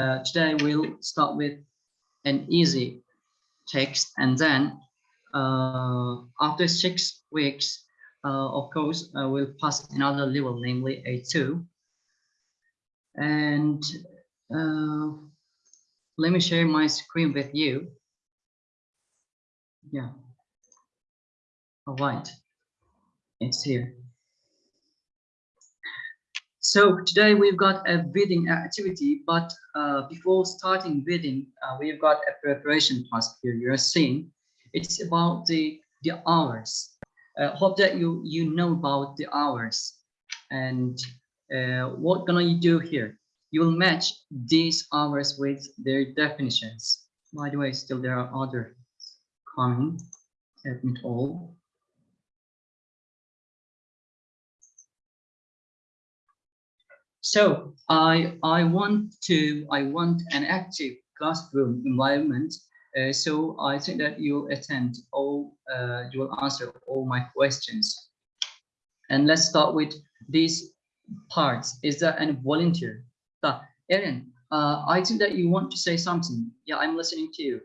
uh, today we'll start with an easy text and then uh, after six weeks, uh, of course, uh, we'll pass another level, namely A2. And uh, let me share my screen with you. Yeah. All right. It's here. So today we've got a bidding activity, but uh, before starting bidding, uh, we've got a preparation task here. You're seeing it's about the the hours. Uh, hope that you you know about the hours and uh, what gonna you do here? You will match these hours with their definitions. By the way, still there are other coming. Admit all. So I I want to I want an active classroom environment. Uh, so I think that you'll attend all uh, you will answer all my questions. And let's start with these parts. Is there any volunteer? Ta, Erin, uh, I think that you want to say something. Yeah, I'm listening to you.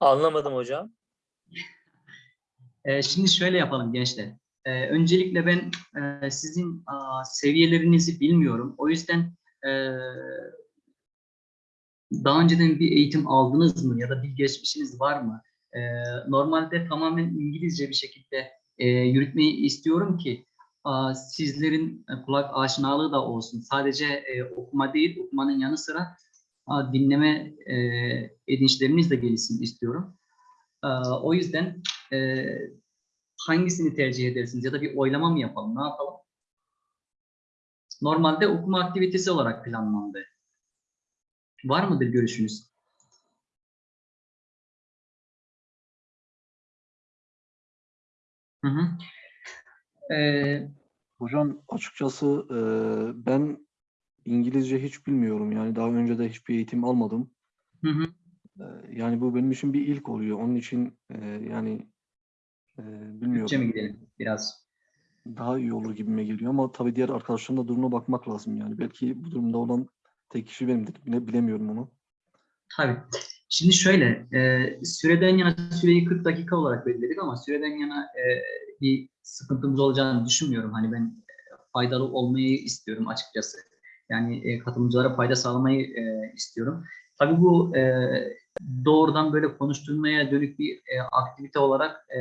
Anlamadım hocam. Ee, şimdi şöyle yapalım gençler. Ee, öncelikle ben e, sizin seviyelerinizi bilmiyorum. O yüzden e, daha önceden bir eğitim aldınız mı ya da bir geçmişiniz var mı? Ee, normalde tamamen İngilizce bir şekilde e, yürütmeyi istiyorum ki sizlerin kulak aşinalığı da olsun. Sadece e, okuma değil, okumanın yanı sıra dinleme e, edinçleriniz de gelişsin istiyorum. Aa, o yüzden e, hangisini tercih edersiniz ya da bir oylama mı yapalım, ne yapalım? Normalde okuma aktivitesi olarak planlandı. Var mıdır görüşünüz? Hı hı. Ee, Hocam açıkçası e, ben İngilizce hiç bilmiyorum. Yani daha önce de hiçbir eğitim almadım. hı hı. E, yani bu benim için bir ilk oluyor. Onun için e, yani e, bilmiyorum. Türkçe mi gidelim biraz? Daha iyi olur gibime geliyor ama tabii diğer arkadaşların da durumuna bakmak lazım yani. Belki bu durumda olan tek kişi benimdir. Bile, bilemiyorum onu. Tabii. Şimdi şöyle, e, süreden yana süreyi 40 dakika olarak belirledik ama süreden yana e, bir sıkıntımız olacağını düşünmüyorum. Hani ben faydalı olmayı istiyorum açıkçası. Yani e, katılımcılara fayda sağlamayı e, istiyorum. Tabii bu e, doğrudan böyle konuşturmaya dönük bir e, aktivite olarak e,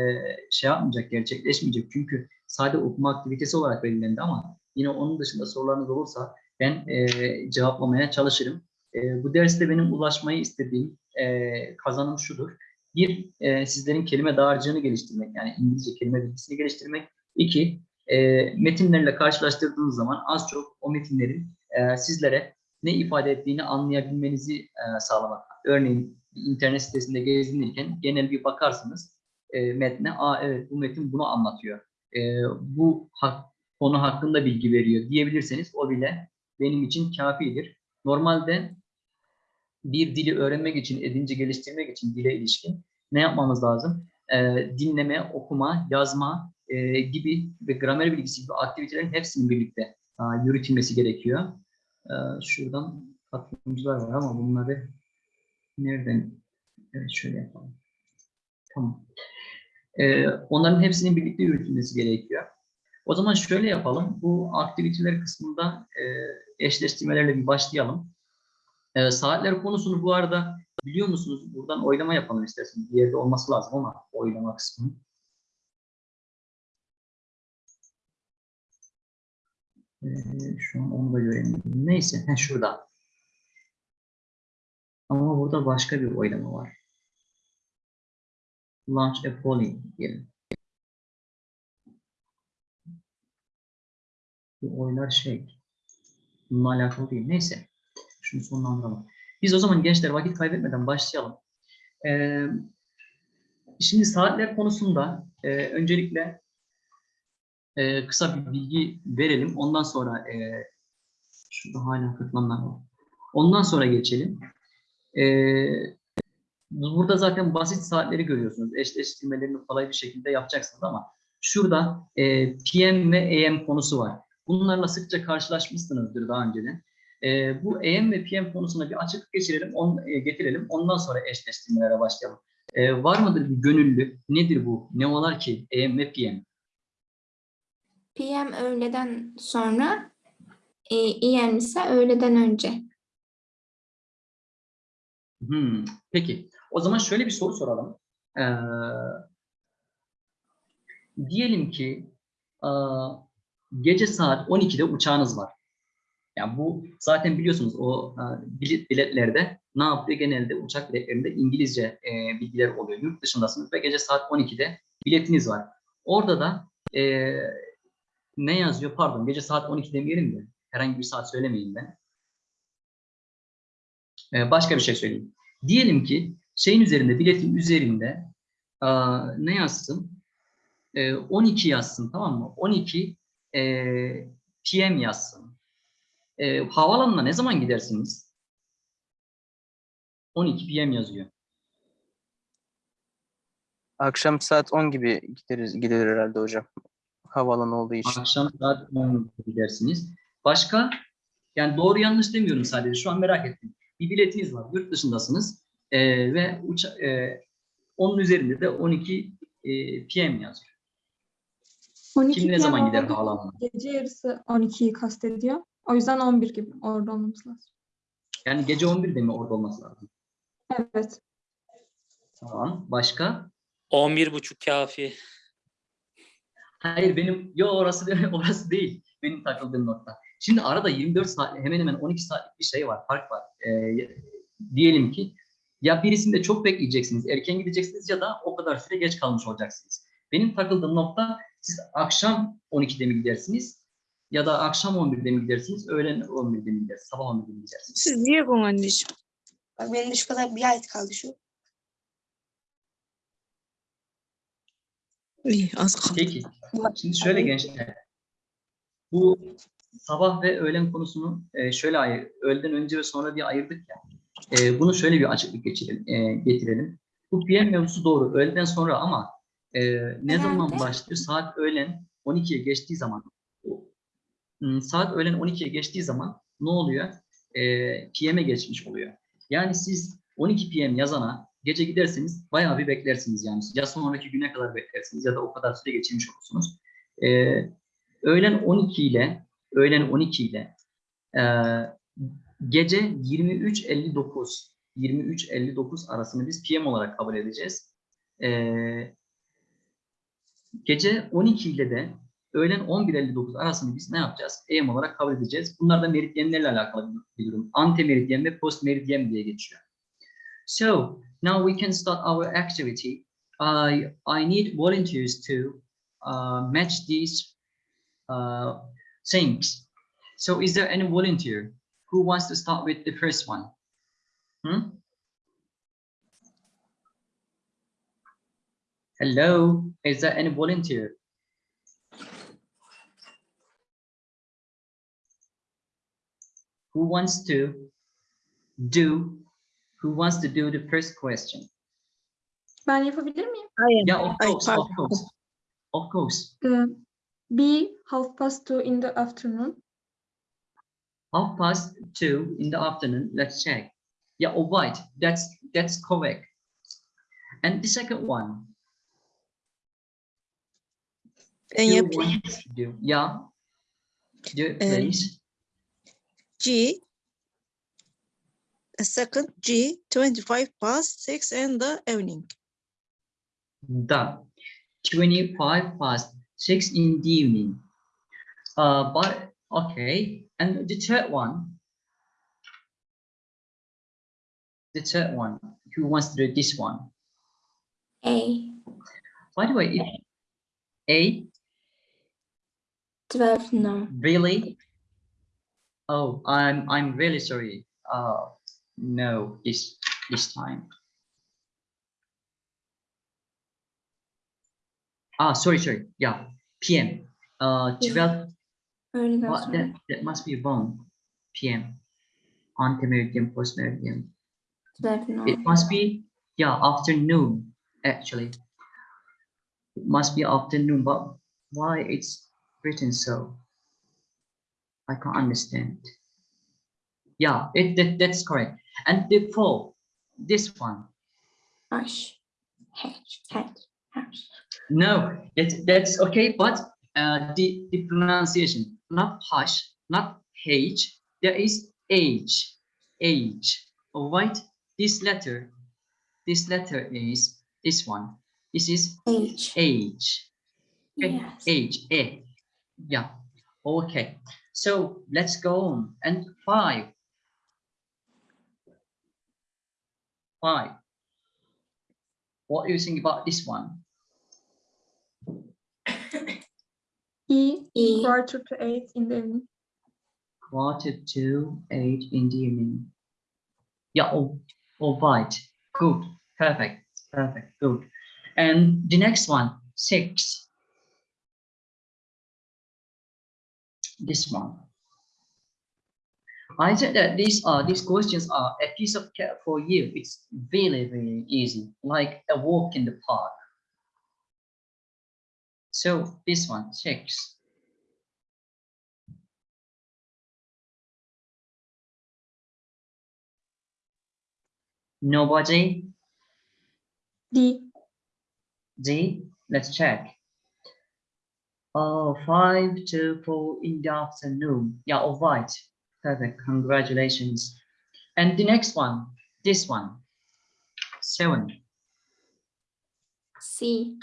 şey yapmayacak, gerçekleşmeyecek. Çünkü sadece okuma aktivitesi olarak belirlendi ama yine onun dışında sorularınız olursa ben e, cevaplamaya çalışırım. E, bu derste benim ulaşmayı istediğim e, kazanım şudur. Bir, e, sizlerin kelime dağarcığını geliştirmek, yani İngilizce kelime bilgisini geliştirmek. İki, e, metinlerle karşılaştırdığınız zaman az çok o metinlerin e, sizlere ne ifade ettiğini anlayabilmenizi e, sağlamak. Örneğin internet sitesinde gezinirken genel bir bakarsınız e, metne, aa evet bu metin bunu anlatıyor. E, bu hak, konu hakkında bilgi veriyor diyebilirseniz o bile benim için kafidir. Normalde bir dili öğrenmek için, edince geliştirmek için dile ilişkin ne yapmamız lazım? Ee, dinleme, okuma, yazma gibi ve gramer bilgisi gibi aktivitelerin hepsinin birlikte yürütülmesi gerekiyor. Ee, şuradan katılımcılar var ama bunları nereden? Evet şöyle yapalım. Tamam. Ee, onların hepsinin birlikte yürütülmesi gerekiyor. O zaman şöyle yapalım. Bu aktiviteler kısmında e, eşleştirmelerle bir başlayalım. E, saatler konusunu bu arada biliyor musunuz? Buradan oylama yapalım isterseniz. Bir yerde olması lazım ama oylama kısmı. E, şu an onu da göremiyorum. Neyse, heh, şurada. Ama burada başka bir oylama var. Launch a polling diyelim. Bu oylar şey, bununla alakalı değil. Neyse. Şunu sonlandıralım. Biz o zaman gençler vakit kaybetmeden başlayalım. Ee, şimdi saatler konusunda e, öncelikle e, kısa bir bilgi verelim. Ondan sonra e, şurada hala katılanlar var. Ondan sonra geçelim. Ee, burada zaten basit saatleri görüyorsunuz. Eşleştirmelerini kolay bir şekilde yapacaksınız ama şurada e, PM ve AM konusu var. Bunlarla sıkça karşılaşmışsınızdır daha önceden. Ee, bu AM ve PM konusuna bir açıklık geçirelim, on, e, getirelim. Ondan sonra eşleştirmelere başlayalım. Ee, var mıdır bir gönüllü? Nedir bu? Ne olar ki AM ve PM? PM öğleden sonra, e, EM ise öğleden önce. Hmm, peki. O zaman şöyle bir soru soralım. Ee, diyelim ki e, gece saat 12'de uçağınız var. Yani bu zaten biliyorsunuz o e, bilet biletlerde ne yapıyor genelde uçak biletlerinde İngilizce e, bilgiler oluyor. Yurt dışındasınız ve gece saat 12'de biletiniz var. Orada da e, ne yazıyor? Pardon gece saat 12 demeyelim de herhangi bir saat söylemeyin ben. Ee, başka bir şey söyleyeyim. Diyelim ki şeyin üzerinde, biletin üzerinde aa, ne yazsın? Ee, 12 yazsın tamam mı? 12 ee, PM yazsın. Ee, havaalanına ne zaman gidersiniz? 12 PM yazıyor. Akşam saat 10 gibi gideriz, gidilir herhalde hocam. Havaalanı olduğu için. Akşam saat 10 gidersiniz. Başka? Yani doğru yanlış demiyorum sadece. Şu an merak ettim. Bir biletiniz var. Yurt dışındasınız. Ee, ve uça e, onun üzerinde de 12 e, PM yazıyor. 12 Kim ne zaman gider havaalanına? Gece yarısı 12'yi kastediyor. O yüzden 11 gibi orada olmamız lazım. Yani gece 11'de mi orada olması lazım? Evet. Tamam. Başka? 11.30 kafi. Hayır benim yo orası değil, orası değil. Benim takıldığım nokta. Şimdi arada 24 saat hemen hemen 12 saatlik bir şey var. Fark var. Ee, diyelim ki ya birisinde çok bekleyeceksiniz, erken gideceksiniz ya da o kadar süre geç kalmış olacaksınız. Benim takıldığım nokta siz akşam 12'de mi gidersiniz ya da akşam 11'de mi gidersiniz, öğlen 11'de mi gidersiniz, sabah 11'de mi gidersiniz? Siz niye bu anneciğim? Benim şu kadar bir ay kaldı şu. İyi az kaldı. Peki. Şimdi şöyle gençler. Bu sabah ve öğlen konusunu e, şöyle ayır, öğleden önce ve sonra diye ayırdık ya. E, bunu şöyle bir açıklık geçirelim, e, getirelim. Bu PM mevzusu doğru. Öğleden sonra ama ne zaman başlıyor? Saat öğlen 12'ye geçtiği zaman Hmm, saat öğlen 12'ye geçtiği zaman ne oluyor? PM'e geçmiş oluyor. Yani siz 12 PM yazana gece giderseniz bayağı bir beklersiniz yani. Ya sonraki güne kadar beklersiniz ya da o kadar süre geçirmiş olursunuz. Ee, öğlen 12 ile öğlen 12 ile e, gece 23.59 23.59 arasını biz PM olarak kabul edeceğiz. Ee, gece 12 ile de öğlen 11.59 arasını biz ne yapacağız? AM olarak kabul edeceğiz. Bunlar da meridyenlerle alakalı bir durum. Antemeridyen ve postmeridyen diye geçiyor. So now we can start our activity. I I need volunteers to uh, match these uh, things. So is there any volunteer who wants to start with the first one? Hmm? Hello, is there any volunteer? Who wants to do, who wants to do the first question? Ben yapabilir miyim? Hayır. Yeah, of course, of course. Of course. Ee, be half past two in the afternoon. Half past two in the afternoon. Let's check. Yeah, all right. That's that's correct. And the second one. Ben who yapayım. wants to do? Yeah. Do it, Um, please. G. A second G. 25 past 6 in the evening. The 25 past six in the evening. Uh, but okay. And the third one. The third one. Who wants to do this one? A. By the way, if A 12 no. Really? Oh, I'm I'm really sorry. Uh, no, this this time. Ah, sorry, sorry. Yeah, PM. Uh, 12. Öğleden What, that that must be wrong. PM. Antemeridian, postmeridian. Zaten It must be, yeah, afternoon, actually. It must be afternoon, but why it's written so? I can't understand. Yeah, it, that, that's correct. And before this one, H. H. H. H. no, that, that's okay, but uh, the, the pronunciation, not hush, not H, there is H, H, all right? This letter, this letter is this one. This is H. H. Okay, Yes. H, A. Yeah, okay. So let's go on. And five. Five. What do you think about this one? E, E. quarter to eight in the evening. Quarter to eight in the evening. Yeah, all, all right. Good. Perfect. Perfect. Good. And the next one, six. This one. I said that these are these questions are a piece of cake for you. It's really, really easy, like a walk in the park. So this one, six. Nobody? D. D. let's check. Oh, five to four in the afternoon. Yeah, all right. Perfect. Congratulations. And the next one, this one, seven. C.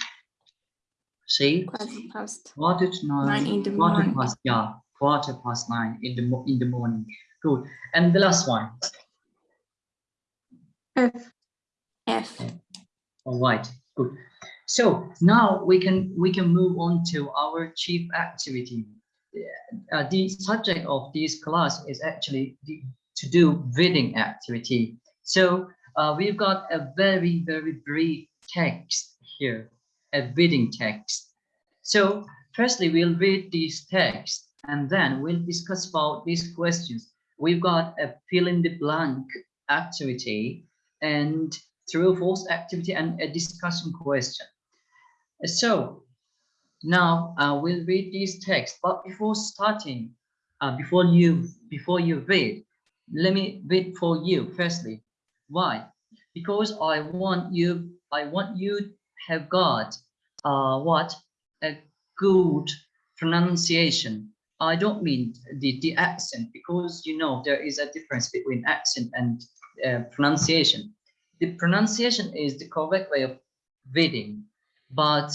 See, Quarter past. quarter to nine, Nine in the quarter morning. past, yeah, quarter past nine in the in the morning. Good. And the last one, F, F. All right, good. So now we can we can move on to our chief activity. Uh, the subject of this class is actually the, to do reading activity. So uh, we've got a very very brief text here, a reading text. So firstly, we'll read this text and then we'll discuss about these questions. We've got a fill in the blank activity and true or false activity and a discussion question. So now uh, we'll read this text, but before starting, uh, before you before you read, let me read for you firstly. Why? Because I want you I want you have got uh, what a good pronunciation. I don't mean the the accent because you know there is a difference between accent and uh, pronunciation the pronunciation is the correct way of reading, but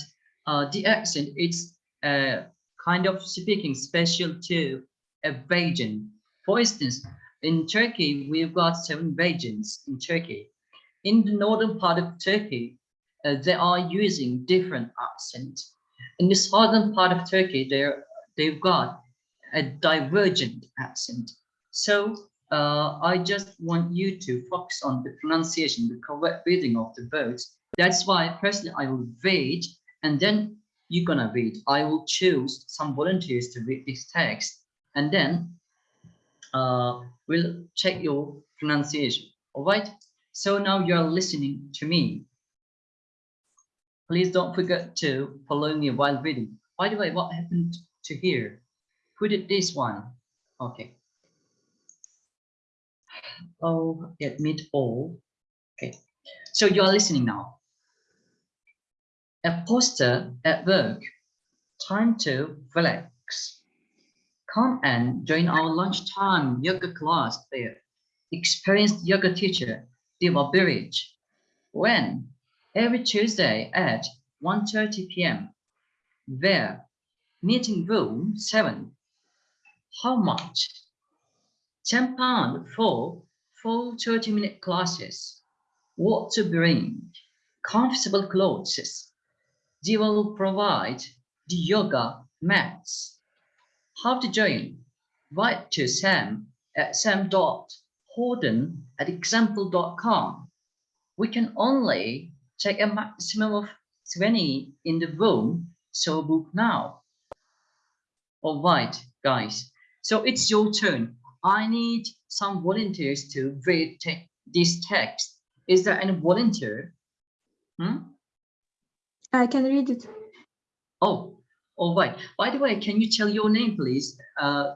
uh, the accent it's kind of speaking special to a region. For instance, in Turkey, we've got seven regions in Turkey. In the northern part of Turkey, uh, they are using different accent. In the southern part of Turkey, they're, they've got a divergent accent. So uh, I just want you to focus on the pronunciation, the correct reading of the words. That's why personally I will read and then you're gonna read. I will choose some volunteers to read this text and then uh, we'll check your pronunciation. All right. So now you're listening to me. Please don't forget to follow me while reading. By the way, what happened to here? Who did this one? Okay. Oh, admit all. Okay, so you are listening now. A poster at work. Time to relax. Come and join our lunchtime yoga class there. Experienced yoga teacher, Diva Birich. When? Every Tuesday at 1.30 p.m. Where? Meeting room 7. How much? 10 pound for full 30 minute classes. What to bring? Comfortable clothes. They will provide the yoga mats. How to join? Write to Sam at sam.horden at example.com. We can only take a maximum of 20 in the room, so book now. All right, guys. So it's your turn. I need some volunteers to read te this text? Is there any volunteer? Hmm? I can read it. Oh, all right. By the way, can you tell your name, please? Uh,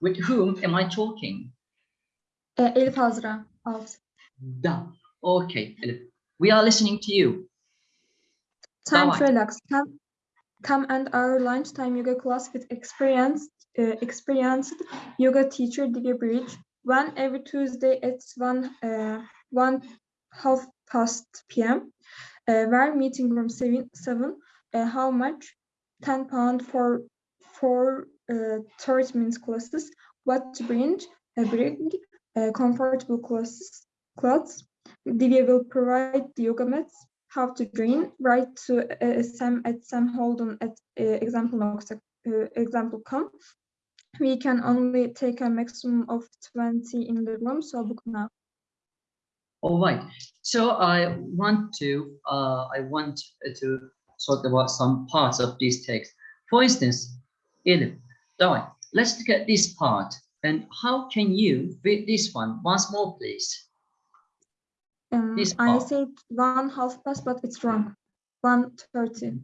with whom am I talking? E, Elif Azra. Alt. Da. Okay, Elif. We are listening to you. Time Tamam. to relax. Come, come and our lunchtime yoga class with experienced, uh, experienced yoga teacher Divya Bridge. One every Tuesday at one, uh, one half past p.m. Uh, where meeting room seven, seven. Uh, how much? Ten pound for for uh, thirty minutes classes. What to bring? Uh, bring uh, comfortable classes, clothes. Divya will provide the yoga mats how to drain, write to uh, Sam at Sam Holden at uh, example uh. We can only take a maximum of 20 in the room, so book now. All right. So I want to uh, I want to talk about some parts of this text. For instance, Elif, Dawai, let's look at this part. And how can you read this one once more, please? Um, This I said one half past, but it's wrong. 130.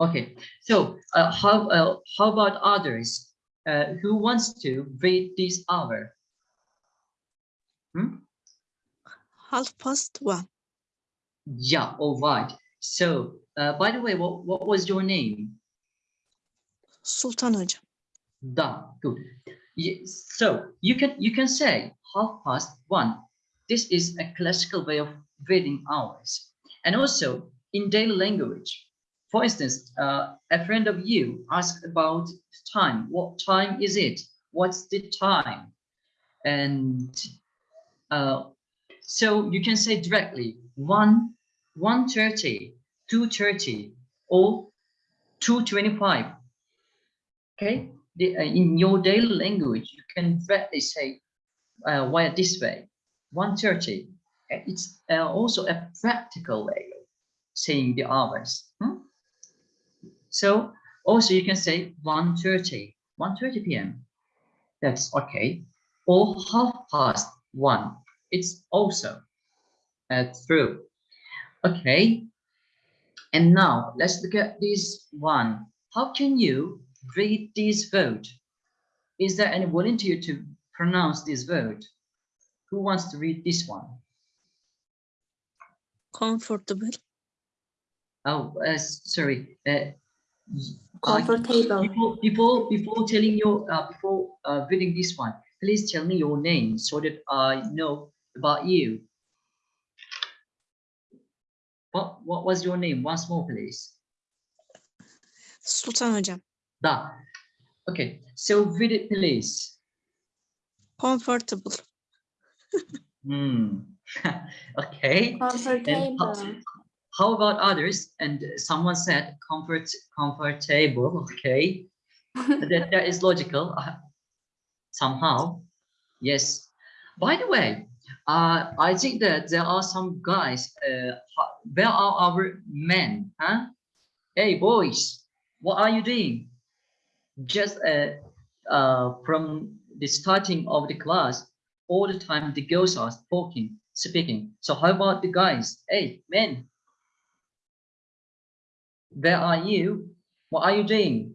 Okay. So uh, how uh, how about others? Uh, who wants to read this hour? Hmm? Half past one. Yeah. All right. So uh, by the way, what what was your name? Sultan Hocam. Da, good. Yes, so you can you can say half past one. This is a classical way of reading hours. And also in daily language. For instance, uh, a friend of you asked about time. What time is it? What's the time? And uh, so you can say directly 1, 1.30, 2.30, or 2.25. Okay, the, uh, in your daily language, you can directly say uh, this way, 130. Uh, It's uh, also a practical way of saying the hours. hmm? So also you can say 1.30, 1.30 p.m. That's okay. Or half past one. It's also uh, true. Okay. And now let's look at this one. How can you read this vote? Is there any volunteer to pronounce this vote? Who wants to read this one? Comfortable. Oh, uh, sorry. Uh, uh, Comfortable. Before, before, before telling your, uh, before uh, reading this one, please tell me your name so that I know about you. What, what was your name? Once more, please. Sultan Hocam. Da. Okay, so read it, please. Comfortable. Hmm. okay. Comfortable. How about others? And someone said comfort, comfortable. Okay, that that is logical uh, somehow. Yes. By the way, uh, I think that there are some guys. Uh, where are our men? Huh? Hey boys, what are you doing? Just uh, uh, from the starting of the class, all the time the girls are talking, speaking. So how about the guys? Hey men, where are you? What are you doing?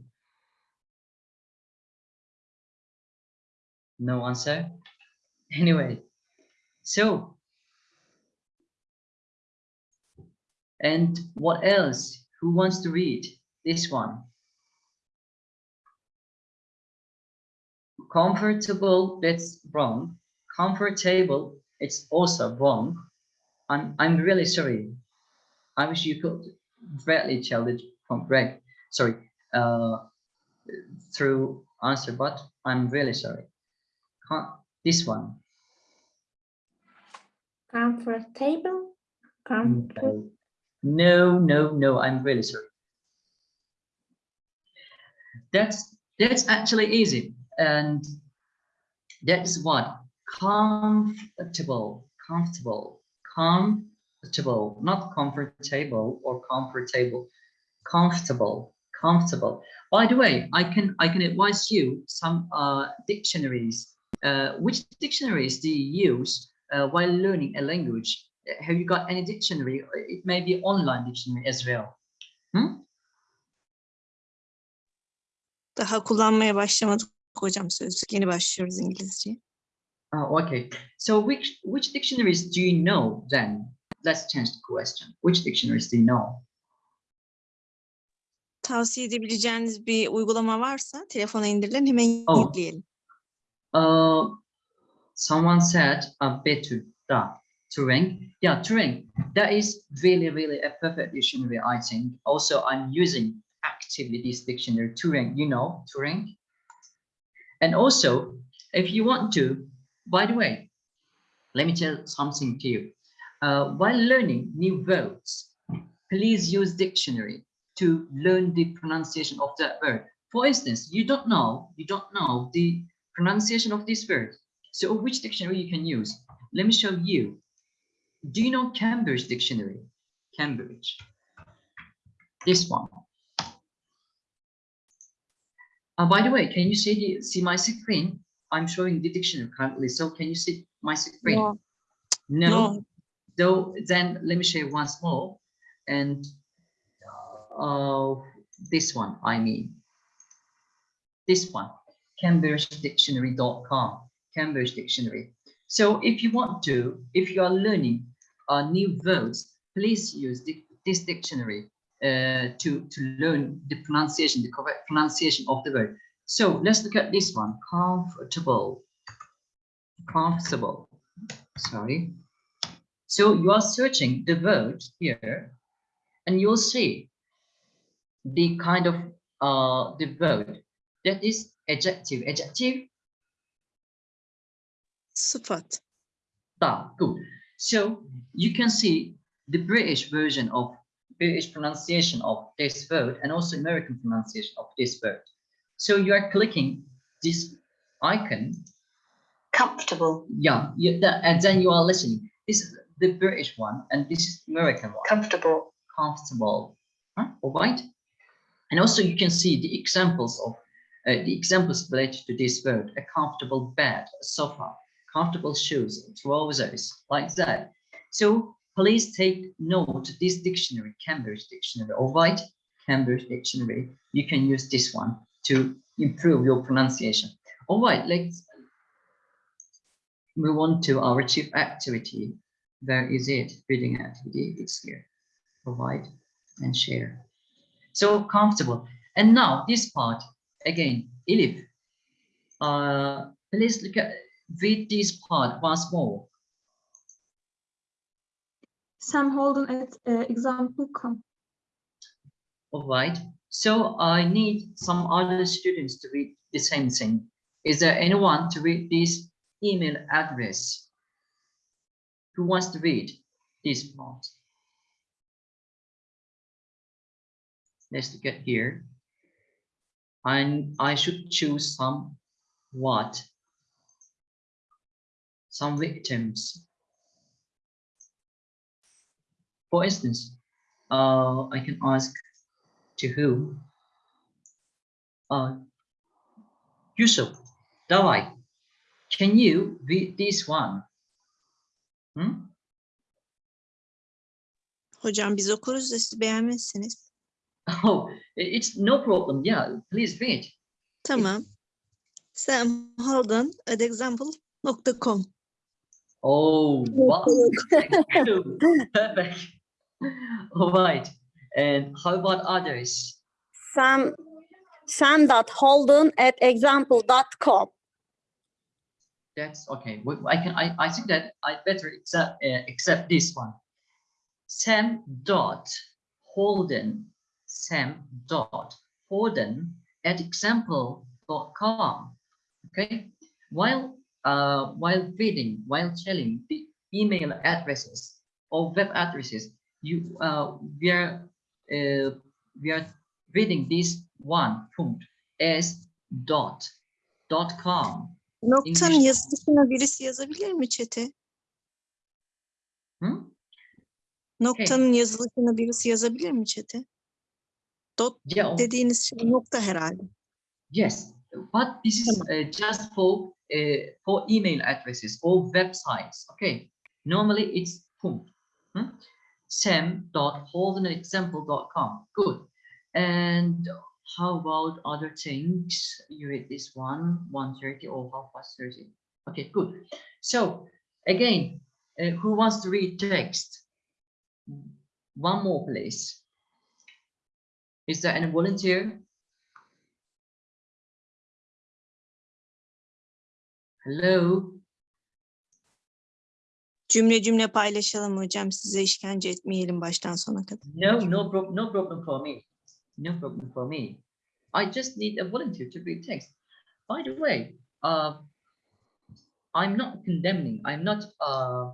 No answer. Anyway, so and what else? Who wants to read this one? Comfortable, that's wrong. Comfortable, it's also wrong. I'm I'm really sorry. I wish you could directly tell it from Greg. Sorry, uh, through answer, but I'm really sorry. Can't, this one. Comfortable. Comfortable. No, no, no, I'm really sorry. That's that's actually easy. And that's what comfortable, comfortable, comfortable, not comfortable or comfortable, comfortable, comfortable. By the way, I can I can advise you some uh, dictionaries. Uh, which dictionaries do you use uh, while learning a language, uh, have you got any dictionary? It may be online dictionary as well. Hmm? Daha kullanmaya başlamadık hocam sözlük. Yeni başlıyoruz İngilizceye. Oh, okay. So which which dictionaries do you know then? Let's change the question. Which dictionaries do you know? Tavsiye edebileceğiniz bir uygulama varsa telefona indirilen hemen Oh. yükleyelim. Uh, someone said uh, better da Turing. Yeah, Turing. That is really, really a perfect dictionary, I think. Also, I'm using actively this dictionary, Turing. You know Turing. And also, if you want to, by the way, let me tell something to you. Uh, while learning new words, please use dictionary to learn the pronunciation of that word. For instance, you don't know, you don't know the pronunciation of this word. So which dictionary you can use? Let me show you. Do you know Cambridge dictionary? Cambridge. This one. Uh, by the way, can you see the, see my screen? I'm showing the dictionary currently. So can you see my screen? No. No. No. Though then let me show you once more. And uh, this one, I mean. This one, CambridgeDictionary.com, Cambridge Dictionary. So if you want to, if you are learning uh, new words, please use this dictionary uh, to, to learn the pronunciation, the correct pronunciation of the word. So let's look at this one, comfortable, comfortable, sorry. So you are searching the word here and you'll see the kind of uh, the word that is adjective. Adjective, Sıfat. da, good. So you can see the British version of British pronunciation of this word and also American pronunciation of this word. So you are clicking this icon, Comfortable. yeah, you, that, and then you are listening. This is the British one and this is American one. Comfortable. comfortable. Huh? All right. And also you can see the examples of uh, the examples related to this word, a comfortable bed, a sofa, comfortable shoes, trousers, like that. So please take note this dictionary, Cambridge dictionary, all right? Cambridge dictionary, you can use this one to improve your pronunciation. All right, let's move on to our chief activity. Where is it? Reading activity, it's here provide and share. So comfortable. And now this part again, Elif. Uh, please look at read this part once more. Sam Holden at uh, example.com. All right. So I need some other students to read the same thing. Is there anyone to read this email address? Who wants to read this part? Let's at here. And I should choose some what? Some victims. For instance, uh, I can ask to whom? Uh, Yusuf, Davai, can you read this one? Hmm? Hocam biz okuruz da siz beğenmezsiniz. Oh, it's no problem. Yeah, please read. Tamam. Sam Holden at example.com. Oh, wow. Perfect. All right. And how about others? Sam sam.holden at example.com. That's okay. I can. I, I think that I better accept uh, accept this one. Sam dot Holden. Sam dot Holden at example.com. Okay. While uh while reading, while telling the email addresses or web addresses, you uh we are uh, we are reading this one punkt as dot dot com. Noktanın English- yazılışına birisi yazabilir mi çete? Hı? Noktanın yazılışına birisi yazabilir mi çete? Dot Yeah. dediğiniz şey nokta herhalde. Yes, but this is uh, just for uh, for email addresses or websites. Okay, normally it's pum. Hmm? sam.holdenexample.com. Good. And how about other things? You read this one, 130 or half past 30. Okay, good. So again, uh, who wants to read text? One more, please. Is there any volunteer? Hello? Cümle cümle paylaşalım hocam. Size işkence etmeyelim baştan sona kadar. No, no, pro no problem for me. No problem for me. I just need a volunteer to read text. By the way, uh, I'm not condemning. I'm not uh,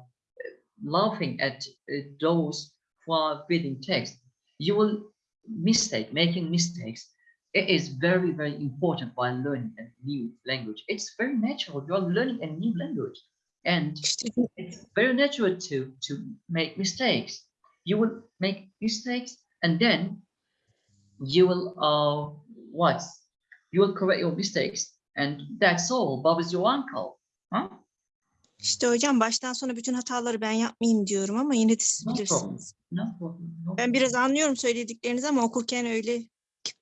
laughing at uh, those who are reading text. You will mistake, making mistakes. It is very, very important while learning a new language. It's very natural. You are learning a new language, and it's very natural to to make mistakes. You will make mistakes, and then you will uh what? You will correct your mistakes, and that's all. Bob is your uncle, huh? İşte hocam baştan sona bütün hataları ben yapmayayım diyorum ama yine de siz No problem. bilirsiniz. No problem. No Ben biraz anlıyorum söylediklerinizi ama okurken öyle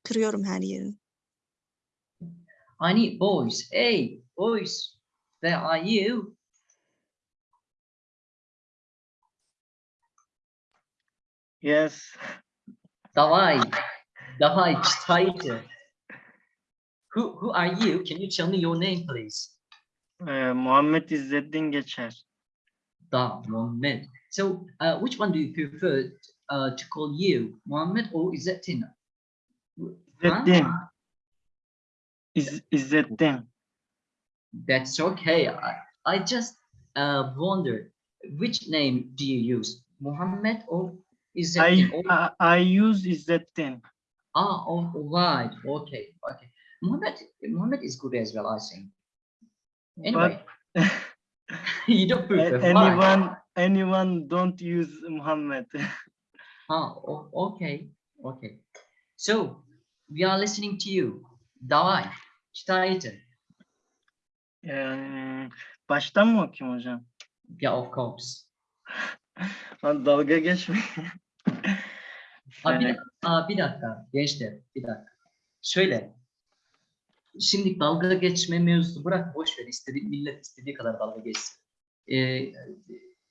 kırıyorum her yerini. I need boys. Hey, boys, where are you? Yes. Давай, давай, читайте. Who who are you? Can you tell me your name, please? Ee, Muhammed İzzettin Geçer. Da, Mohammed. So, uh, which one do you prefer uh, to call you, Mohammed or Izzettin? Huh? is that İzzettin. That's okay. I, I just uh, wonder which name do you use, Muhammad or Izzettin? I, Or- I, I use İzzettin. ah, all right. Okay, okay. Muhammad Muhammad is good as well, I think. Anyway, But you don't prefer. Why? anyone, anyone don't use Muhammad. Ah, o- okay, okay. So, we are listening to you. Давай, читайте. Ee, baştan mı okuyayım hocam? Yeah, of course. Lan dalga geçme. Aa, bir, Ee, dakika, aa, bir dakika gençler, bir dakika. Şöyle, şimdi dalga geçme mevzusu bırak boş ver. İstediği, millet istediği kadar dalga geçsin. Ee,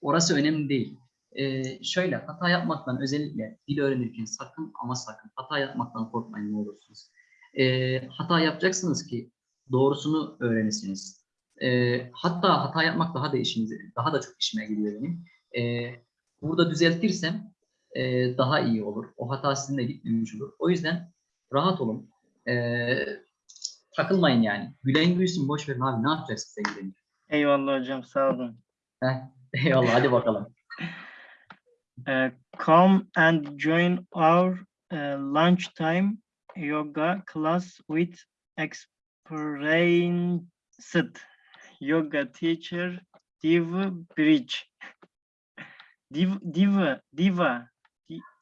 orası önemli değil. Ee, şöyle, hata yapmaktan özellikle dil öğrenirken sakın ama sakın hata yapmaktan korkmayın ne olursunuz. Ee, hata yapacaksınız ki doğrusunu öğrenesiniz. Ee, hatta hata yapmak daha da işinize, daha da çok işime geliyor benim. Ee, burada düzeltirsem e, daha iyi olur. O hata sizinle gitmemiş olur. O yüzden rahat olun. E, takılmayın yani. Gülen gülsün boş verin abi ne yapacaksın gülenince? Eyvallah hocam sağ olun. Heh, eyvallah hadi bakalım. Uh, come and join our uh, lunchtime yoga class with experienced yoga teacher Diva Bridge. Div, diva, diva.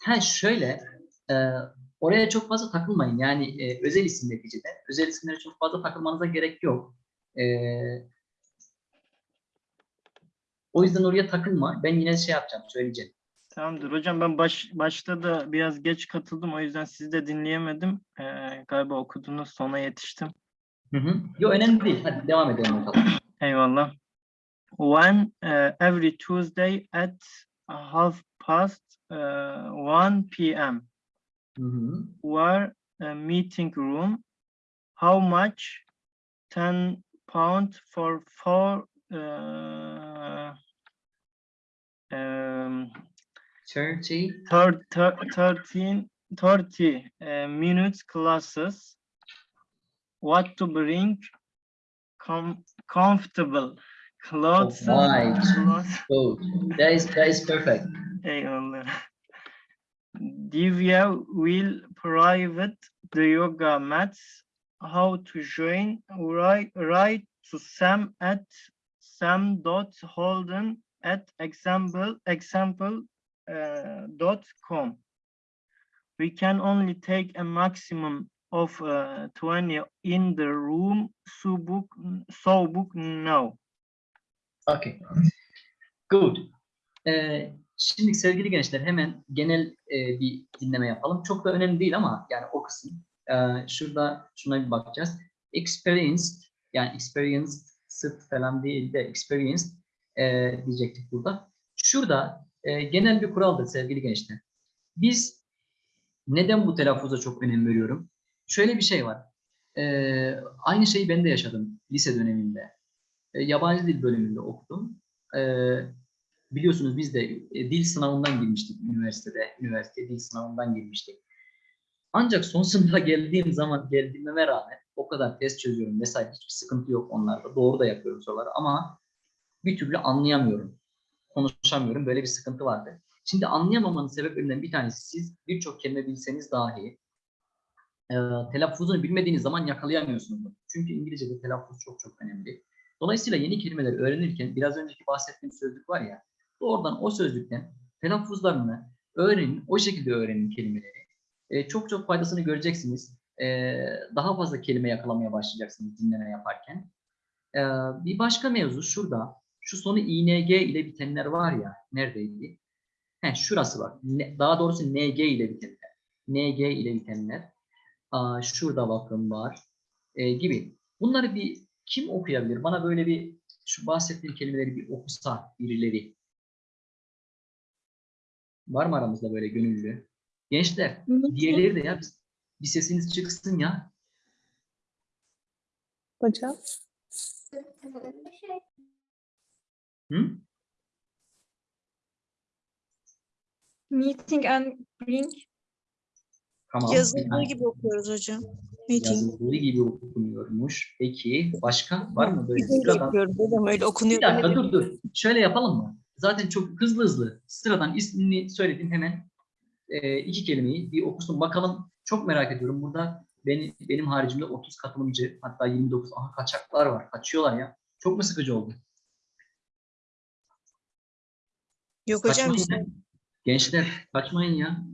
Ha şöyle e, oraya çok fazla takılmayın. Yani e, özel isim neticede. Özel isimlere çok fazla takılmanıza gerek yok. E, o yüzden oraya takılma. Ben yine şey yapacağım, söyleyeceğim. Tamamdır hocam ben baş, başta da biraz geç katıldım o yüzden sizi de dinleyemedim. Ee, galiba okudunuz sona yetiştim. Hı hı. Yok önemli değil. Hadi devam edelim bakalım. Eyvallah. When uh, every Tuesday at half past uh, 1 p.m. Hı hı. were a meeting room. How much? 10 pound for four uh, um, 30. thir- thir- 13, 30 uh, minutes classes. What to bring? Com- comfortable clothes. right. clothes. Good. That is that is perfect. Eyvallah. Divya will private the yoga mats. How to join? Write, write to Sam at sam dot holden at example example dot com. We can only take a maximum of uh, 20 in the room, so book, so book no. Okay. Good. Ee, şimdi sevgili gençler hemen genel e, bir dinleme yapalım. Çok da önemli değil ama yani o kısım. Ee, şurada şuna bir bakacağız. Experienced yani experienced sırt falan değil de experienced e, diyecektik burada. Şurada e, genel bir kuraldır sevgili gençler. Biz neden bu telaffuza çok önem veriyorum? Şöyle bir şey var. Ee, aynı şeyi ben de yaşadım lise döneminde. E, yabancı dil bölümünde okudum. E, biliyorsunuz biz de e, dil sınavından girmiştik üniversitede. Üniversite dil sınavından girmiştik. Ancak son sınıfa geldiğim zaman geldiğime rağmen o kadar test çözüyorum vesaire hiçbir sıkıntı yok onlarda. Doğru da yapıyorum soruları ama bir türlü anlayamıyorum. Konuşamıyorum. Böyle bir sıkıntı vardı. Şimdi anlayamamanın sebeplerinden bir tanesi siz birçok kelime bilseniz dahi e, telaffuzunu bilmediğiniz zaman yakalayamıyorsunuz. Çünkü İngilizce'de telaffuz çok çok önemli. Dolayısıyla yeni kelimeleri öğrenirken biraz önceki bahsettiğim sözlük var ya doğrudan o sözlükten telaffuzlarını öğrenin, o şekilde öğrenin kelimeleri. E, çok çok faydasını göreceksiniz. E, daha fazla kelime yakalamaya başlayacaksınız dinleme yaparken. E, bir başka mevzu şurada. Şu sonu ing ile bitenler var ya, neredeydi? Heh, şurası var. Ne- daha doğrusu ng ile bitenler. ng ile bitenler. Aa, şurada bakın var. E, gibi. Bunları bir kim okuyabilir? Bana böyle bir şu bahsettiğim kelimeleri bir okusa birileri. Var mı aramızda böyle gönüllü? Gençler, diğerleri de ya bir, bir sesiniz çıksın ya. Hocam. Meeting and bring. Tamam. Yazıldığı gibi okuyoruz hocam. Meeting. Yazıldığı gibi okunuyormuş. Peki başka var mı böyle? Öyle Sıradan- hocam öyle okunuyor. Bir dakika dur dur. Şöyle yapalım mı? Zaten çok hızlı hızlı sıradan ismini söyledim hemen e, iki kelimeyi bir okusun bakalım. Çok merak ediyorum. Burada benim, benim haricimde 30 katılımcı hatta 29 aha kaçaklar var. Kaçıyorlar ya. Çok mu sıkıcı oldu? Yok hocam Kaçmayın işte. Gençler kaçmayın ya.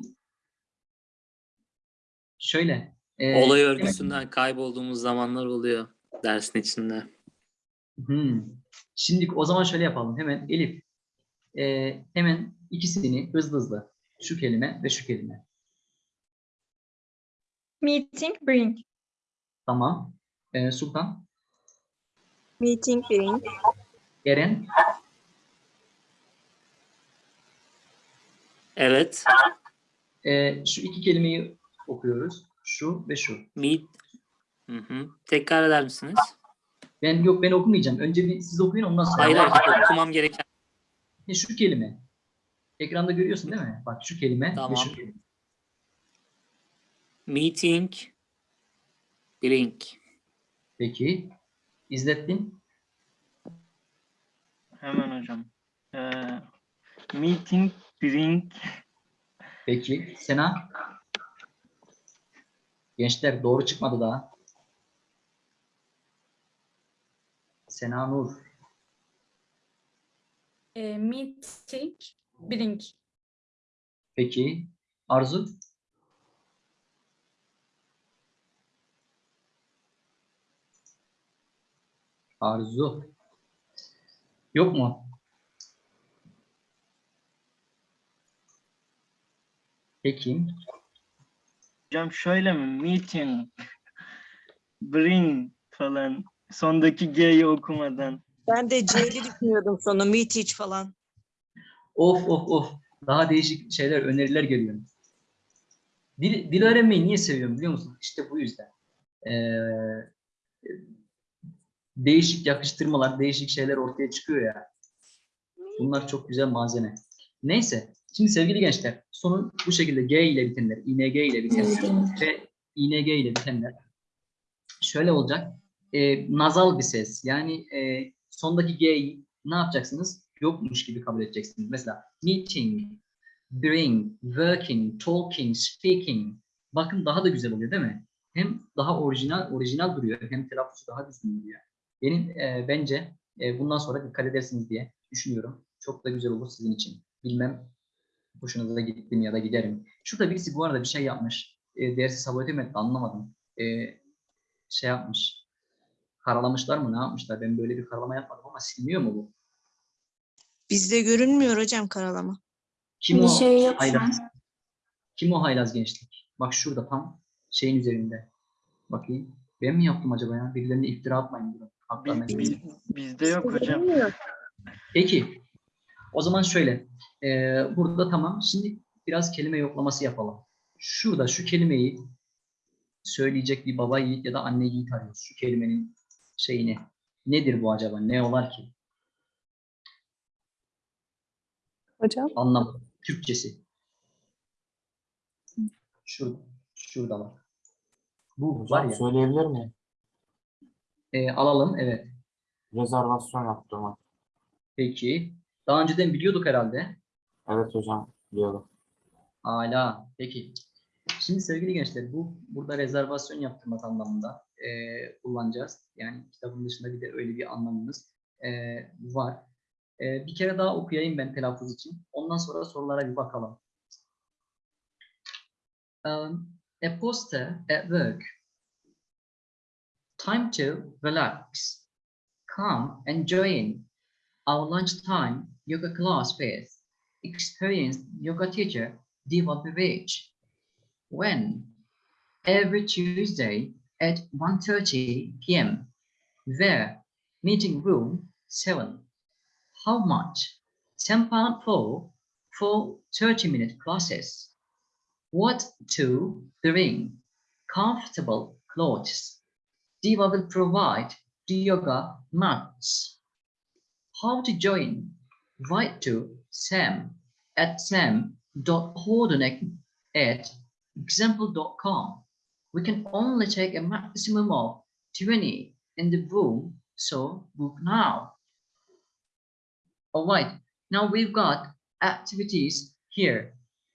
Şöyle. e, Olay örgüsünden kaybolduğumuz zamanlar oluyor dersin içinde. Hmm. Şimdi o zaman şöyle yapalım. Hemen Elif. e, hemen ikisini hızlı hızlı. Şu kelime ve şu kelime. Meeting bring. Tamam. E, Sultan. Meeting bring. Eren. Evet. e, şu iki kelimeyi okuyoruz. Şu ve şu. Meet. Hı hı. Tekrar eder misiniz? Ben yok ben okumayacağım. Önce bir siz okuyun ondan sonra. Hayır hayır okumam gereken. E, şu kelime. Ekranda görüyorsun değil mi? Bak şu kelime ve Tamam. şu kelime. Meeting. Blink. Peki. İzlettin. Hemen hocam. Ee, meeting bring Peki. Sena. Gençler doğru çıkmadı daha. Sena Nur. E, meeting bring. Peki. Arzu. Arzu. Yok mu? Peki. hocam şöyle mi? Meeting bring falan sondaki G'yi okumadan. Ben de C'li düşünüyordum sonra meeting falan. Of of of. Daha değişik şeyler, öneriler geliyor. Dil, dil öğrenmeyi niye seviyorum biliyor musun? İşte bu yüzden. Ee, değişik yakıştırmalar, değişik şeyler ortaya çıkıyor ya. Bunlar çok güzel malzeme. Neyse. Şimdi sevgili gençler, sonu bu şekilde G ile bitenler, ING ile bitenler ve ING ile bitenler şöyle olacak. Ee, nazal bir ses. Yani e, sondaki G'yi ne yapacaksınız? Yokmuş gibi kabul edeceksiniz. Mesela meeting, bring, working, talking, speaking. Bakın daha da güzel oluyor değil mi? Hem daha orijinal orijinal duruyor hem telaffuzu daha düzgün duruyor. Benim e, bence e, bundan sonra dikkat edersiniz diye düşünüyorum. Çok da güzel olur sizin için. Bilmem hoşunuza da gittim ya da giderim. Şurada birisi bu arada bir şey yapmış. E, dersi sabote mi etti anlamadım. e, şey yapmış. Karalamışlar mı ne yapmışlar? Ben böyle bir karalama yapmadım ama siliniyor mu bu? Bizde görünmüyor hocam karalama. Kim Bir o şey haylaz? Kim o haylaz gençlik? Bak şurada tam şeyin üzerinde. Bakayım. Ben mi yaptım acaba ya? Birilerine iftira atmayın. Gelin. biz- bizde yok hocam. Peki. O zaman şöyle. eee, burada tamam. Şimdi biraz kelime yoklaması yapalım. Şurada şu kelimeyi söyleyecek bir baba yiğit ya da anne yiğit arıyoruz. Şu kelimenin şeyini. Nedir bu acaba? Ne olar ki? Hocam. Anlamı. Türkçesi. Şurada. Şurada var. Bu var ya. Söyleyebilir miyim? eee, alalım. Evet. Rezervasyon yaptırmak. Peki. Daha önceden biliyorduk herhalde. Evet hocam biliyorum. Hala. Peki. Şimdi sevgili gençler bu burada rezervasyon yaptırmak anlamında eee, kullanacağız. Yani kitabın dışında bir de öyle bir anlamımız eee, var. Eee, bir kere daha okuyayım ben telaffuz için. Ondan sonra sorulara bir bakalım. Um, a poster at work. Time to relax. Come and join our lunchtime yoga class with experienced yoga teacher Diva Birich. When? Every Tuesday at 1.30 p.m. There, meeting room 7. How much? 10 pound for, for 30 minute classes. What to bring? Comfortable clothes. Diva will provide the yoga mats. How to join? Write to Sam at sam.hordenek at example.com. We can only take a maximum of 20 in the room, so book now. All right, now we've got activities here.